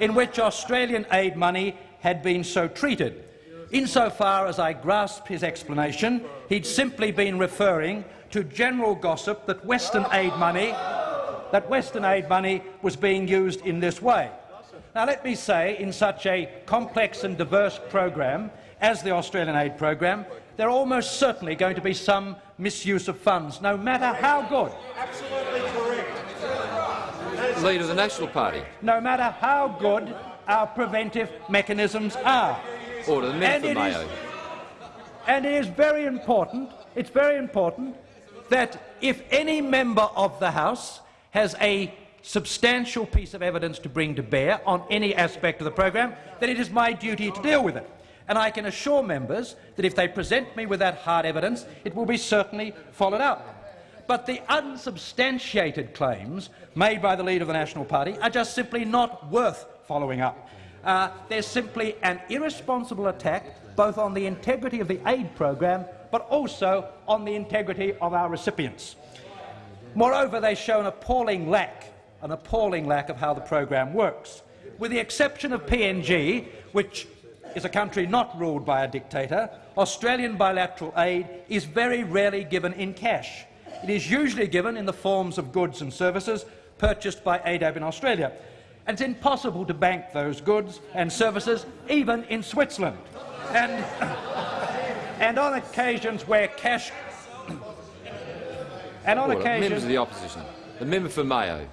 in which Australian aid money had been so treated. Insofar as I grasp his explanation, he'd simply been referring to general gossip that Western aid money, that Western aid money was being used in this way. Now, let me say, in such a complex and diverse program as the Australian aid program, there are almost certainly going to be some misuse of funds, no matter how good. Absolutely. Leader of the National Party. No matter how good our preventive mechanisms are. Order. The And it is- Mayo. And it is very important, it's very important that if any member of the House has a substantial piece of evidence to bring to bear on any aspect of the program, then it is my duty to deal with it. And I can assure members that if they present me with that hard evidence, it will be certainly followed up. But the unsubstantiated claims made by the Leader of the National Party are just simply not worth following up. Uh, they're simply an irresponsible attack both on the integrity of the aid program but also on the integrity of our recipients. Moreover, they show an appalling lack, an appalling lack of how the program works. With the exception of PNG, which is a country not ruled by a dictator, Australian bilateral aid is very rarely given in cash. It is usually given in the forms of goods and services purchased by ADAB in Australia. And it's impossible to bank those goods and services even in Switzerland. And, and on occasions where cash and on Order. Members occasions of the opposition. The member for Mayo.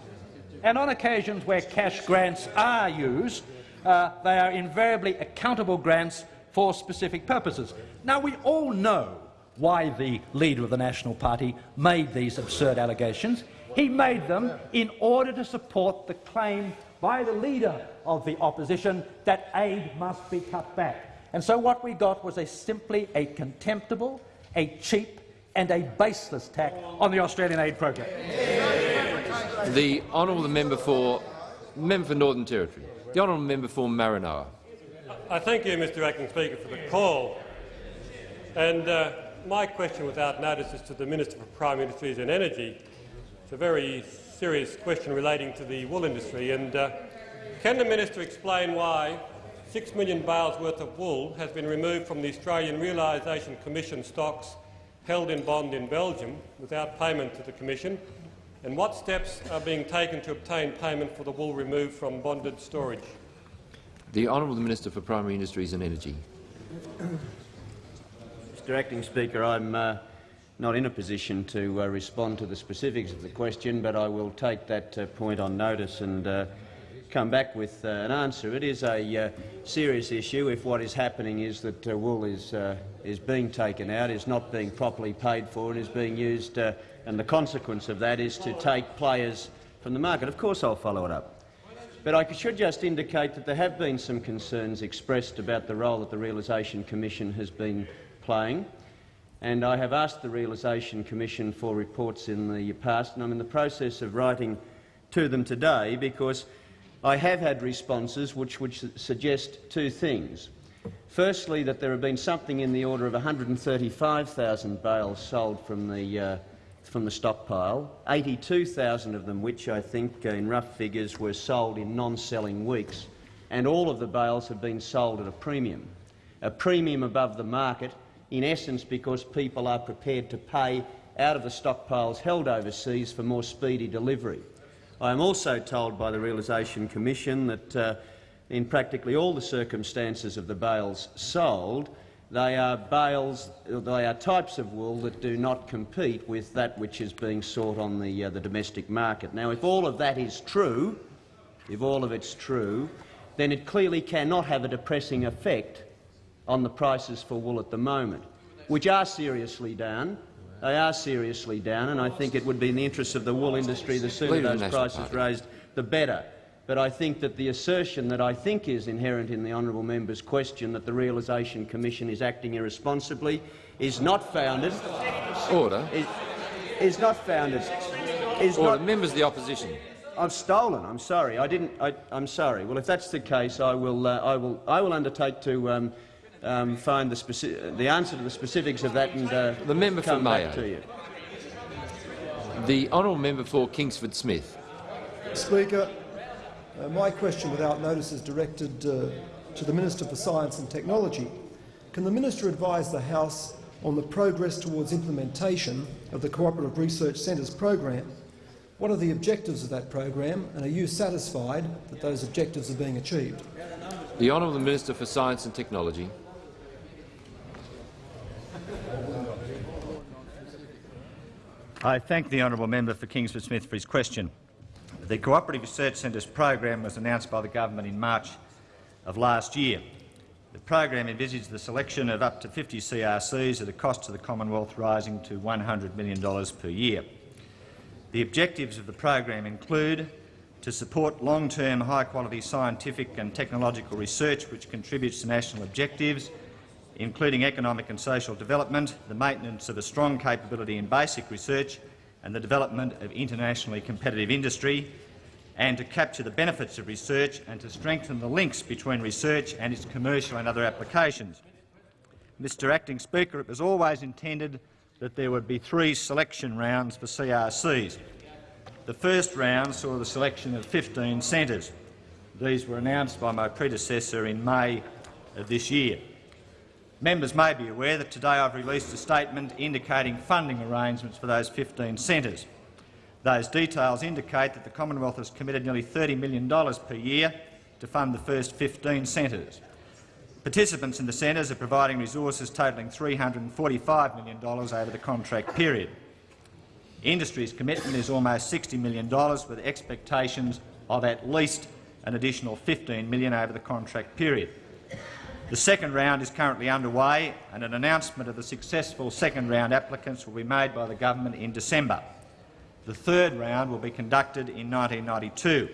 and on occasions where cash grants are used, uh, they are invariably accountable grants for specific purposes. Now, we all know why the leader of the National Party made these absurd allegations. He made them in order to support the claim by the leader of the opposition that aid must be cut back. And so what we got was a simply a contemptible, a cheap and a baseless attack on the Australian aid program. The honourable member for member for Northern Territory. The honourable member for Maranoa. I thank you, Mr Acting Speaker, for the call. And uh, my question without notice is to the Minister for Prime Industries and Energy. It's a very serious question relating to the wool industry. And uh, can the minister explain why six million bales worth of wool has been removed from the Australian Realisation Commission stocks held in bond in Belgium without payment to the Commission? And what steps are being taken to obtain payment for the wool removed from bonded storage? The honourable Minister for Primary Industries and Energy. Mr Acting Speaker, I'm uh, not in a position to uh, respond to the specifics of the question, but I will take that uh, point on notice and uh, come back with uh, an answer. It is a uh, serious issue if what is happening is that wool is, is being taken out, is not being properly paid for and is being used, and the consequence of that is to take players from the market. Of course I'll follow it up. But I should just indicate that there have been some concerns expressed about the role that the Realisation Commission has been playing, and I have asked the Realisation Commission for reports in the past, and I'm in the process of writing to them today because I have had responses which would suggest two things. Firstly, that there have been something in the order of 135,000 bales sold from the, uh, from the stockpile, 82,000 of them which I think, uh, in rough figures, were sold in non-selling weeks, and all of the bales have been sold at a premium, a premium above the market, in essence because people are prepared to pay out of the stockpiles held overseas for more speedy delivery. I am also told by the Realisation Commission that uh, in practically all the circumstances of the bales sold, they are bales, they are types of wool that do not compete with that which is being sought on the, uh, the domestic market. Now, if all of that is true, if all of it's true, then it clearly cannot have a depressing effect on the prices for wool at the moment, which are seriously down. They are seriously down, and I think it would be in the interests of the wool industry the sooner those prices raised, the better. but I think that the assertion that I think is inherent in the honourable member's question that the Realisation Commission is acting irresponsibly is not founded. Order. Is, is not founded. Is Order. not, Members of the opposition. I've stolen. I'm sorry. I didn't. I, am sorry. Well, if that's the case, I will. Uh, I will. I will undertake to um, um, find the, the answer to the specifics of that and uh, the member come for back Mayo. to you. The honourable member for Kingsford Smith. Speaker, uh, my question without notice is directed uh, to the Minister for Science and Technology. Can the minister advise the House on the progress towards implementation of the Cooperative Research Centres program? What are the objectives of that program, and are you satisfied that those objectives are being achieved? The Honourable Minister for Science and Technology. I thank the honourable member for Kingsford Smith for his question. The Cooperative Research Centres program was announced by the government in March of last year. The program envisages the selection of up to 50 CRCs at a cost to the Commonwealth rising to $100 million per year. The objectives of the program include to support long-term high-quality scientific and technological research which contributes to national objectives, including economic and social development, the maintenance of a strong capability in basic research and the development of internationally competitive industry, and to capture the benefits of research and to strengthen the links between research and its commercial and other applications. Mr Acting Speaker, it was always intended that there would be three selection rounds for CRCs. The first round saw the selection of 15 centres. These were announced by my predecessor in May of this year. Members may be aware that today I've released a statement indicating funding arrangements for those 15 centres. Those details indicate that the Commonwealth has committed nearly $30 million per year to fund the first 15 centres. Participants in the centres are providing resources totalling $345 million over the contract period. Industry's commitment is almost $60 million, with expectations of at least an additional 15 million over the contract period. The second round is currently underway, and an announcement of the successful second round applicants will be made by the government in December. The third round will be conducted in 1992.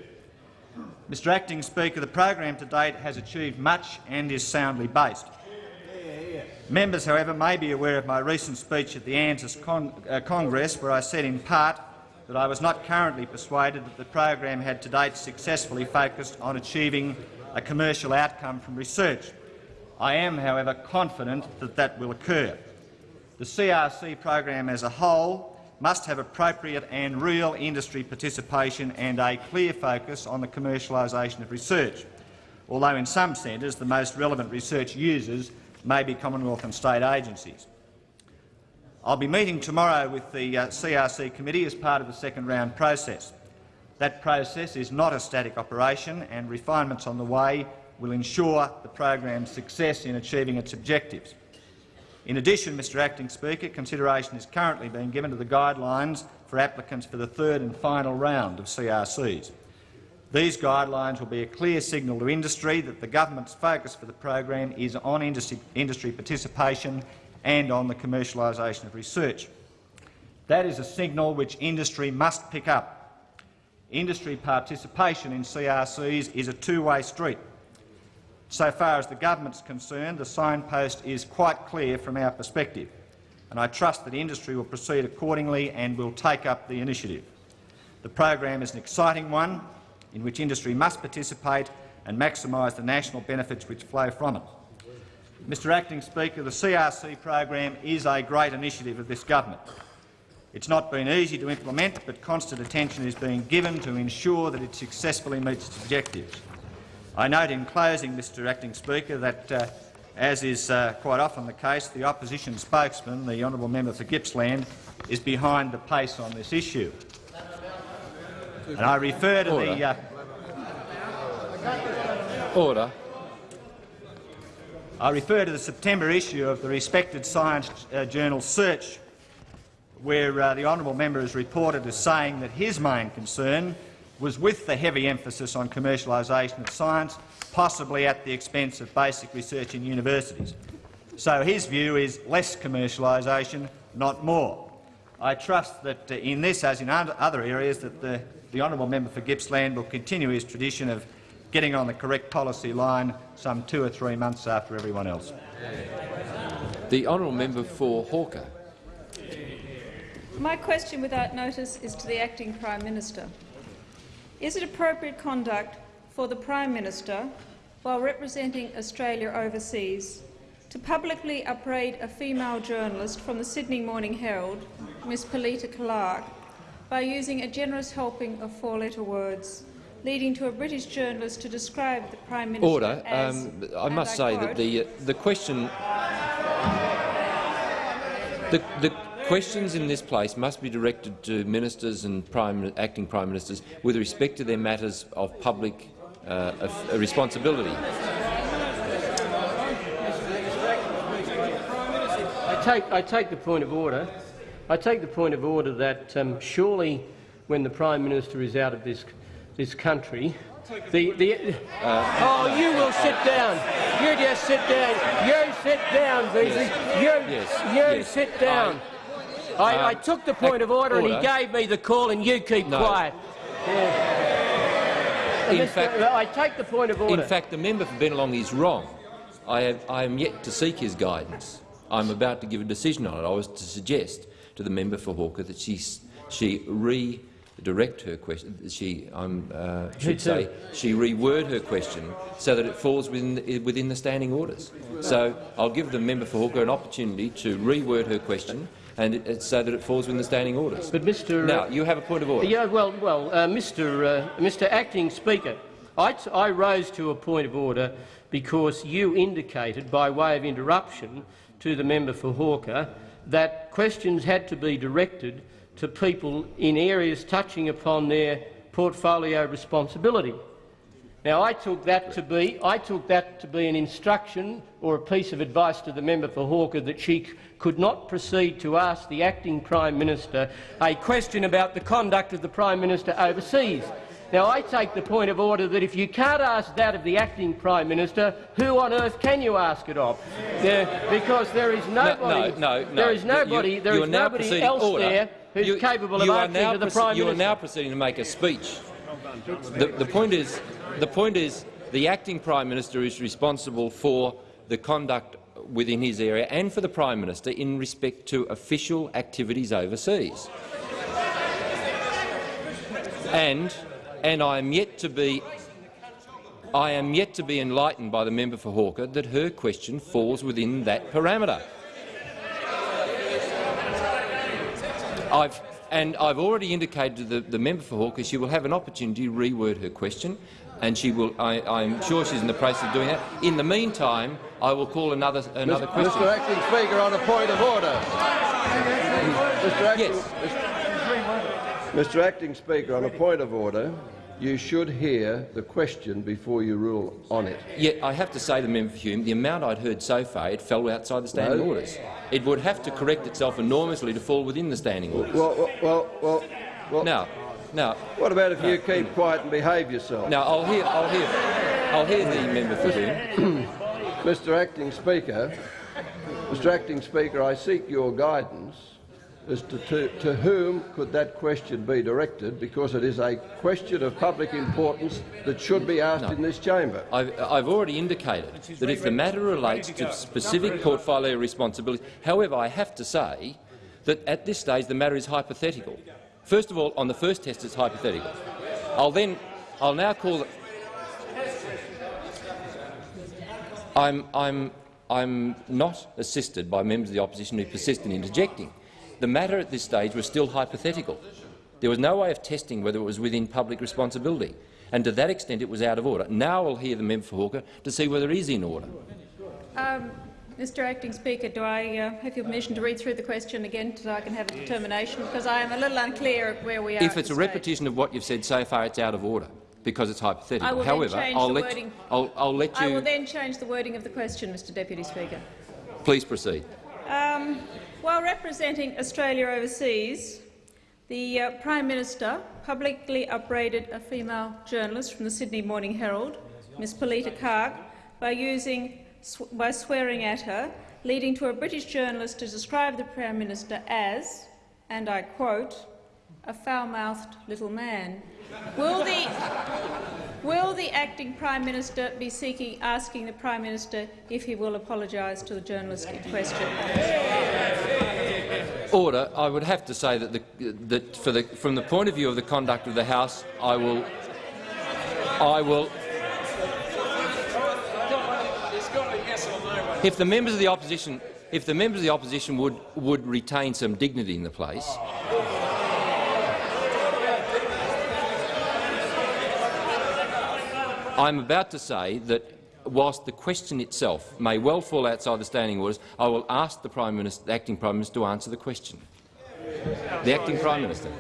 Mr Acting Speaker, the program to date has achieved much and is soundly based. Members, however, may be aware of my recent speech at the ANZAAS uh, Congress, where I said in part that I was not currently persuaded that the program had to date successfully focused on achieving a commercial outcome from research. I am, however, confident that that will occur. The CRC program as a whole must have appropriate and real industry participation and a clear focus on the commercialisation of research, although in some centres the most relevant research users may be Commonwealth and state agencies. I'll be meeting tomorrow with the uh, CRC committee as part of the second round process. That process is not a static operation and refinements on the way will ensure the program's success in achieving its objectives. In addition, Mr Acting Speaker, consideration is currently being given to the guidelines for applicants for the third and final round of CRCs. These guidelines will be a clear signal to industry that the government's focus for the program is on industry, industry participation and on the commercialisation of research. That is a signal which industry must pick up. Industry participation in CRCs is a two-way street. So far as the government is concerned, the signpost is quite clear from our perspective, and I trust that industry will proceed accordingly and will take up the initiative. The program is an exciting one in which industry must participate and maximise the national benefits which flow from it. Mr Acting Speaker, the CRC program is a great initiative of this government. It's not been easy to implement, but constant attention is being given to ensure that it successfully meets its objectives. I note in closing, Mr Acting Speaker, that, uh, as is uh, quite often the case, the opposition spokesman, the honourable member for Gippsland, is behind the pace on this issue. And I refer to Order. the... Uh, Order. I refer to the September issue of the respected science uh, journal Search, where uh, the honourable member is reported as saying that his main concern was with the heavy emphasis on commercialisation of science, possibly at the expense of basic research in universities. So his view is less commercialisation, not more. I trust that uh, in this, as in other areas, that the the honourable member for Gippsland will continue his tradition of getting on the correct policy line some two or three months after everyone else. The honourable member for Hawker. My question without notice is to the Acting Prime Minister. Is it appropriate conduct for the Prime Minister, while representing Australia overseas, to publicly upbraid a female journalist from the Sydney Morning Herald, Ms Polita Clark, by using a generous helping of four-letter words, leading to a British journalist to describe the Prime Minister Order. as, Um, I must say that the uh, the question the, the questions in this place must be directed to ministers and prime, acting prime ministers with respect to their matters of public uh, of, uh, responsibility. I take, I take the point of order. I take the point of order that um, surely, when the Prime Minister is out of this this country, the the oh, you will sit down. You just sit down. You sit down, Beazley. Yes. You Yes. you Yes. sit down. I, I, I took the point of order, and he gave me the call, and you keep No. quiet. Yeah. In fact- I take the point of order. In fact, the member for Bennelong is wrong. I, have, I am yet to seek his guidance. I'm about to give a decision on it. I was to suggest to the member for Hawker that she, she redirect her question. She, I'm, uh, should say, she reword her question so that it falls within the, within the standing orders. So I'll give the member for Hawker an opportunity to reword her question and it, so that it falls within the standing orders. But Mr. Now, you have a point of order. Yeah, well, well, uh, Mr. Uh, Mr. Acting Speaker, I, I rose to a point of order because you indicated, by way of interruption to the member for Hawker, that questions had to be directed to people in areas touching upon their portfolio responsibility. Now, I took that to be I took that to be an instruction or a piece of advice to the member for Hawker that she could not proceed to ask the acting Prime Minister a question about the conduct of the Prime Minister overseas. Now, I take the point of order that if you can't ask that of the acting Prime Minister, who on earth can you ask it of? Yeah, because there is nobody, no, no, no. there is You- nobody, there you is nobody else order. there who's You- capable of answering to the Prime You are Minister. now proceeding to make a speech. The, the point is, the point is, the acting prime minister is responsible for the conduct within his area and for the prime minister in respect to official activities overseas. And, and I am yet to be I am yet to be enlightened by the member for Hawker that her question falls within that parameter. I've, and I've already indicated to the, the member for Hawker she will have an opportunity to reword her question, and she will. I, I'm sure she's in the process of doing that. In the meantime, I will call another another Mr. question. Mr Acting Speaker, on a point of order. Mr. Acting, Yes. Mr Acting Speaker, on a point of order, you should hear the question before you rule on it. Yet I have to say to the member for Hume, the amount I'd heard so far, it fell outside the standing No. orders. It would have to correct itself enormously to fall within the standing orders. Well, well, well, well, well now, now. What about if you keep quiet and behave yourself? Now I'll hear. I'll hear. I'll hear the member for Hume. Mr Acting Speaker, Mr Acting Speaker, I seek your guidance as to, to, to whom could that question be directed, because it is a question of public importance that should be asked No. in this chamber. I've, I've already indicated that if the matter relates to specific portfolio responsibilities, however, I have to say that at this stage the matter is hypothetical. First of all, on the first test, it's hypothetical. I'll then, I'll now call. The, I'm, I'm, I'm not assisted by members of the opposition who persist in interjecting. The matter at this stage was still hypothetical. There was no way of testing whether it was within public responsibility, and to that extent it was out of order. Now I'll hear the member for Hawker to see whether it is in order. Um, Mr Acting Speaker, do I uh, have your permission to read through the question again so I can have a determination? Because I am a little unclear of where we are. If it's a this repetition of what you've said so far, it's out of order because it's I hypothetical. will However, change I'll the let, you, I'll, I'll let stage. I will then change the wording of the question, Mr Deputy Speaker. please proceed. Um, while representing Australia overseas, the uh, Prime Minister publicly upbraided a female journalist from the Sydney Morning Herald, Ms Polita Karg, by, using, sw by swearing at her, leading to a British journalist to describe the Prime Minister as, and I quote, a foul-mouthed little man. Will the, will the acting Prime Minister be seeking, asking the Prime Minister if he will apologise to the journalist in question? Order. I would have to say that, the, that for the, from the point of view of the conduct of the House, I will, I will. If the members of the opposition, if the members of the opposition would would retain some dignity in the place, I'm about to say that whilst the question itself may well fall outside the standing orders, I will ask the Prime Minister, the acting Prime Minister to answer the question. The acting Prime Minister.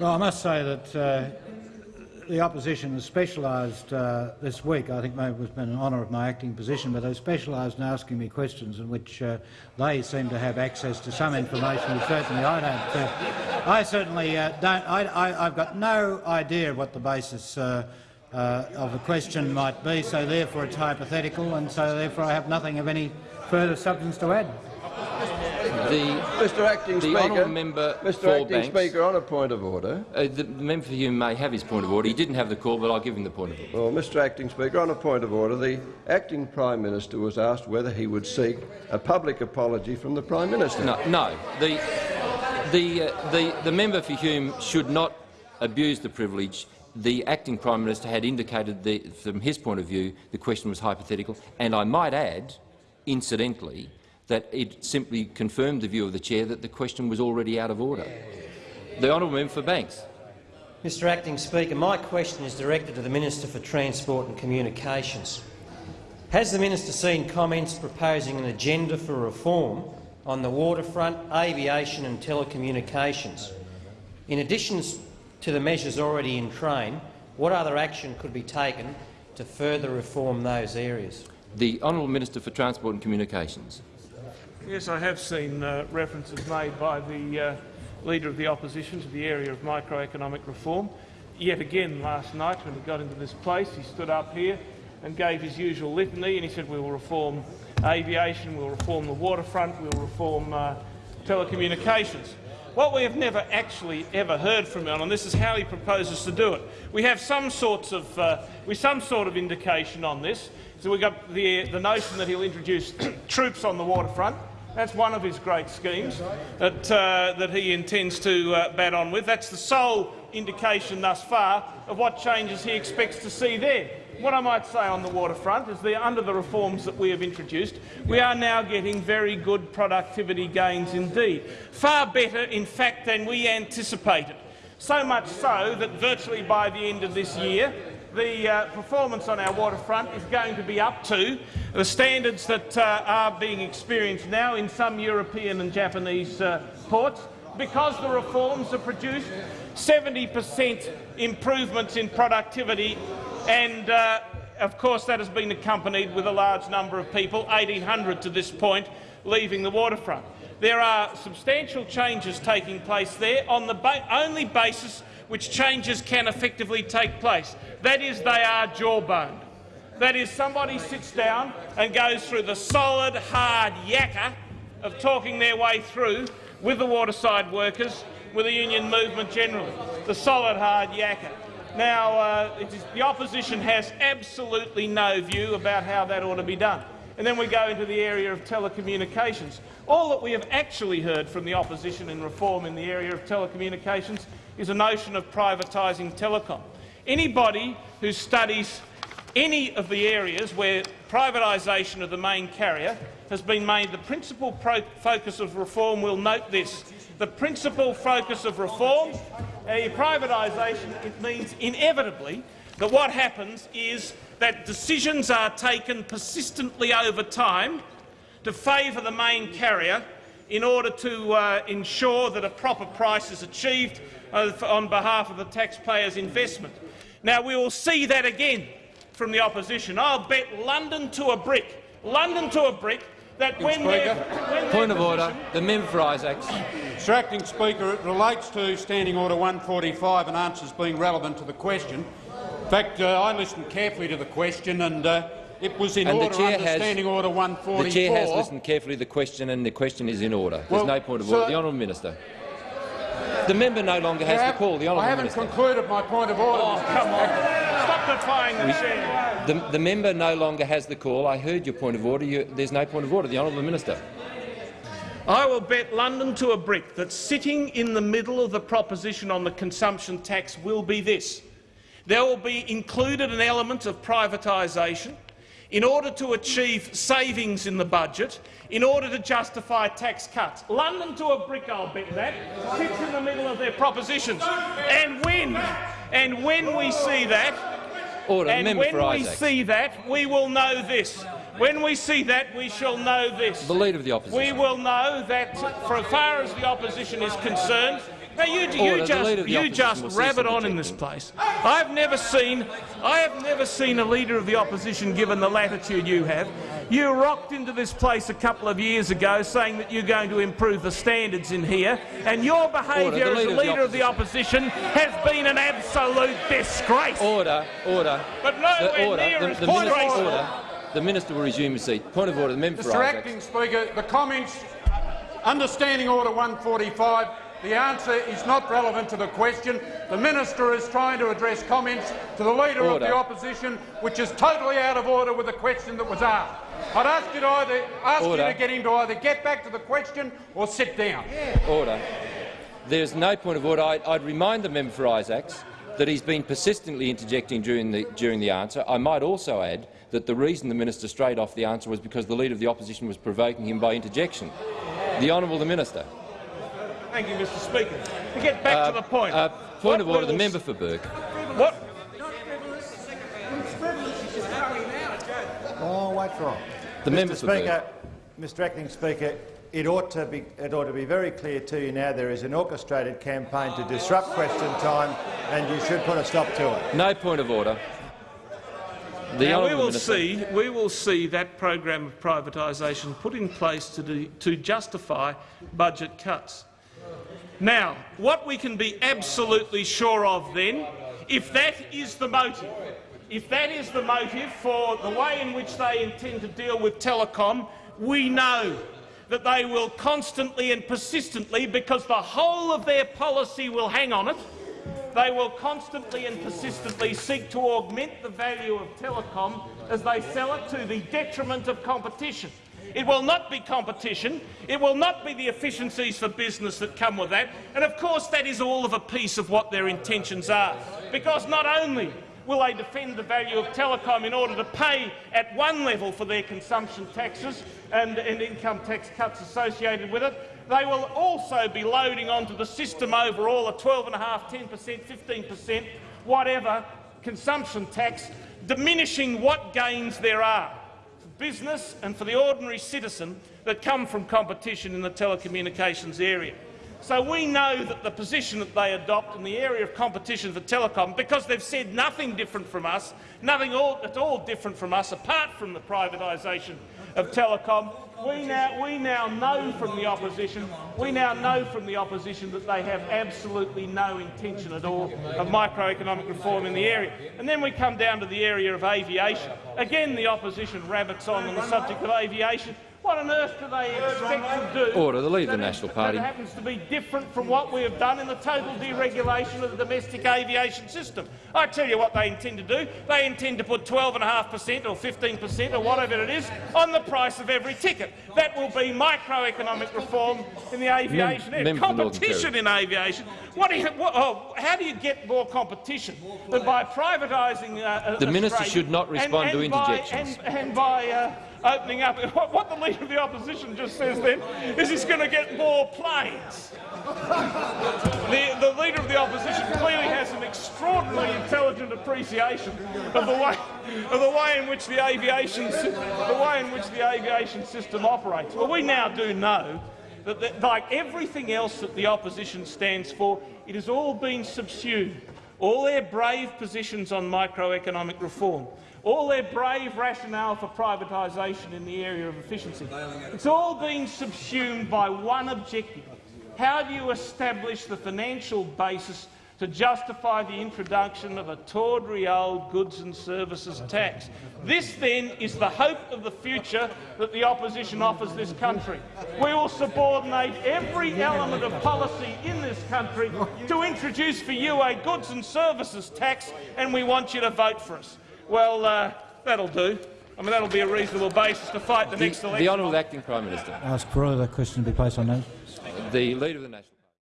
Well, I must say that uh, the opposition has specialised uh, this week. I think maybe it has been an honour of my acting position, but they've specialised in asking me questions in which uh, they seem to have access to some information which certainly I don't. Uh, I certainly uh, don't. I, have got no idea what the basis uh, uh, of the question might be, so therefore it's hypothetical, and so therefore I have nothing of any further substance to add. The, Mr Acting the Speaker, member Mr Acting Banks, Speaker, on a point of order. Uh, the, the member for Hume may have his point of order. He didn't have the call, but I'll give him the point of order. Well, Mr Acting Speaker, on a point of order, the Acting Prime Minister was asked whether he would seek a public apology from the Prime Minister. No, no. The, the, uh, the, the member for Hume should not abuse the privilege the acting Prime Minister had indicated that, from his point of view the question was hypothetical, and I might add, incidentally, that it simply confirmed the view of the chair that the question was already out of order. The honourable member for Banks. Mr Acting Speaker, my question is directed to the Minister for Transport and Communications. Has the minister seen comments proposing an agenda for reform on the waterfront, aviation and telecommunications? In addition to the measures already in train, what other action could be taken to further reform those areas? The Honourable Minister for Transport and Communications. Yes, I have seen uh, references made by the uh, Leader of the Opposition to the area of microeconomic reform. Yet again last night when he got into this place, he stood up here and gave his usual litany and he said we will reform aviation, we'll reform the waterfront, we'll reform uh, telecommunications. What we have never actually ever heard from him, and this is how he proposes to do it. We have some sorts of, uh, we some sort of indication on this. So we've got the, the notion that he'll introduce troops on the waterfront. That's one of his great schemes that, uh, that he intends to uh, bat on with. That's the sole indication thus far of what changes he expects to see there. What I might say on the waterfront is that under the reforms that we have introduced, we are now getting very good productivity gains indeed, far better in fact than we anticipated. So much so that virtually by the end of this year, the uh, performance on our waterfront is going to be up to the standards that uh, are being experienced now in some European and Japanese uh, ports. Because the reforms have produced 70 per cent improvements in productivity and uh, of course that has been accompanied with a large number of people, 1,800 to this point, leaving the waterfront. There are substantial changes taking place there on the ba only basis which changes can effectively take place. That is, they are jawboned. That is, somebody sits down and goes through the solid, hard yakka of talking their way through with the waterside workers, with the union movement generally. The solid, hard yakka. Now, uh, the opposition has absolutely no view about how that ought to be done. And then we go into the area of telecommunications. All that we have actually heard from the opposition in reform in the area of telecommunications is a notion of privatising telecom. Anybody who studies any of the areas where privatisation of the main carrier has been made the principal focus of reform will note this. The principal focus of reform a privatisation, it means inevitably that what happens is that decisions are taken persistently over time to favour the main carrier in order to uh, ensure that a proper price is achieved uh, on behalf of the taxpayer's investment. Now, we will see that again from the opposition. I'll bet London to a brick, London to a brick, that when when Point of order. The member for Isaacs. Mr Acting Speaker, it relates to Standing Order 145 and answers being relevant to the question. In fact, uh, I listened carefully to the question and uh, it was in and order the chair under has, Standing Order 144. The chair has listened carefully to the question and the question is in order. There's well, no point of so order. The honourable minister. The member no longer has the call. The I haven't minister. concluded my point of order. Oh, come on. Stop defying the chair. The, the member no longer has the call. I heard your point of order. You, there's no point of order. The honourable minister. I will bet London to a brick that sitting in the middle of the proposition on the consumption tax will be this. There will be included an element of privatisation in order to achieve savings in the budget, in order to justify tax cuts. London to a brick, I'll bet that, sits in the middle of their propositions. And when, and when we see that, Order. and when we see that, we will know this. When we see that, we shall know this. The Leader of the Opposition. We will know that, for as far as the opposition is concerned, now you, oh, you The just, Leader of the you just rabbit from on in this place. I've never seen, I have never seen a leader of the opposition given the latitude you have. You rocked into this place a couple of years ago saying that you're going to improve the standards in here, and your behaviour The as Leader of the leader of the opposition has been an absolute disgrace. Order. Order. But nowhere the order. near the, as the minister, disgraceful. order. The minister will resume his seat. Point of order. The member for Mr Isaacs. Acting Speaker, the comments, understanding Order 145, the answer is not relevant to the question. The minister is trying to address comments to the Leader of the Opposition, which is totally out of order with the question that was asked. I'd ask you to either ask Order. you to get him to either get back to the question or sit down. Order. There's no point of order. I, I'd remind the member for Isaacs that he's been persistently interjecting during the, during the answer. I might also add that the reason the minister strayed off the answer was because the Leader of the Opposition was provoking him by interjection. The Honourable the Minister. Thank you, Mr Speaker. To get back Uh, to the point. uh, point of order. The member for Burke. What? Oh, wait for it. The Mr. member for Speaker, Mr. Acting Speaker, it ought to be it ought to be very clear to you now there is an orchestrated campaign to disrupt question time, and you should put a stop to it. No point of order. The now we will Minister. see. We will see that program of privatisation put in place to, do, to justify budget cuts. Now, what we can be absolutely sure of then, if that is the motive, if that is the motive for the way in which they intend to deal with telecom, we know that they will constantly and persistently, because the whole of their policy will hang on it, they will constantly and persistently seek to augment the value of telecom as they sell it to the detriment of competition. It will not be competition. It will not be the efficiencies for business that come with that. And of course that is all of a piece of what their intentions are. Because not only will they defend the value of telecom in order to pay at one level for their consumption taxes and, and income tax cuts associated with it, they will also be loading onto the system overall a 12.5%, 10 per cent, 15 per cent, whatever consumption tax, diminishing what gains there are business and for the ordinary citizen that come from competition in the telecommunications area. So we know that the position that they adopt in the area of competition for telecom, because they've said nothing different from us, nothing all, at all different from us, apart from the privatisation of telecom, we now, we now know from the opposition, we now know from the opposition that they have absolutely no intention at all of microeconomic reform in the area. And then we come down to the area of aviation. Again, the opposition rabbits on on the subject of aviation. What on earth do they expect to do? Order. The Leader of the National Party. That happens to be different from what we have done in the total deregulation of the domestic aviation system. I tell you what they intend to do. They intend to put 12.5 per cent or 15 per cent or whatever it is on the price of every ticket. That will be microeconomic reform in the aviation area. Member for Northern Competition in aviation. What do you, what, oh, how do you get more competition than by privatising uh, The minister should not and- respond to and by- interjections. and, and by uh, opening up, what, the Leader of the Opposition just says then is he's going to get more planes. The, the Leader of the Opposition clearly has an extraordinarily intelligent appreciation of the way, of the way in which the aviation, the way in which the aviation system operates. Well, we now do know that, that, like everything else that the opposition stands for, it has all been subsumed. All their brave positions on microeconomic reform, all their brave rationale for privatisation in the area of efficiency, it's all been subsumed by one objective. How do you establish the financial basis to justify the introduction of a tawdry old goods and services tax. This, then, is the hope of the future that the opposition offers this country. We will subordinate every element of policy in this country to introduce for you a goods and services tax, and we want you to vote for us. Well, uh, that'll do. I mean, that'll be a reasonable basis to fight the, next election. the honourable acting prime minister. I Ask for further question to be placed on notice. The leader of the national.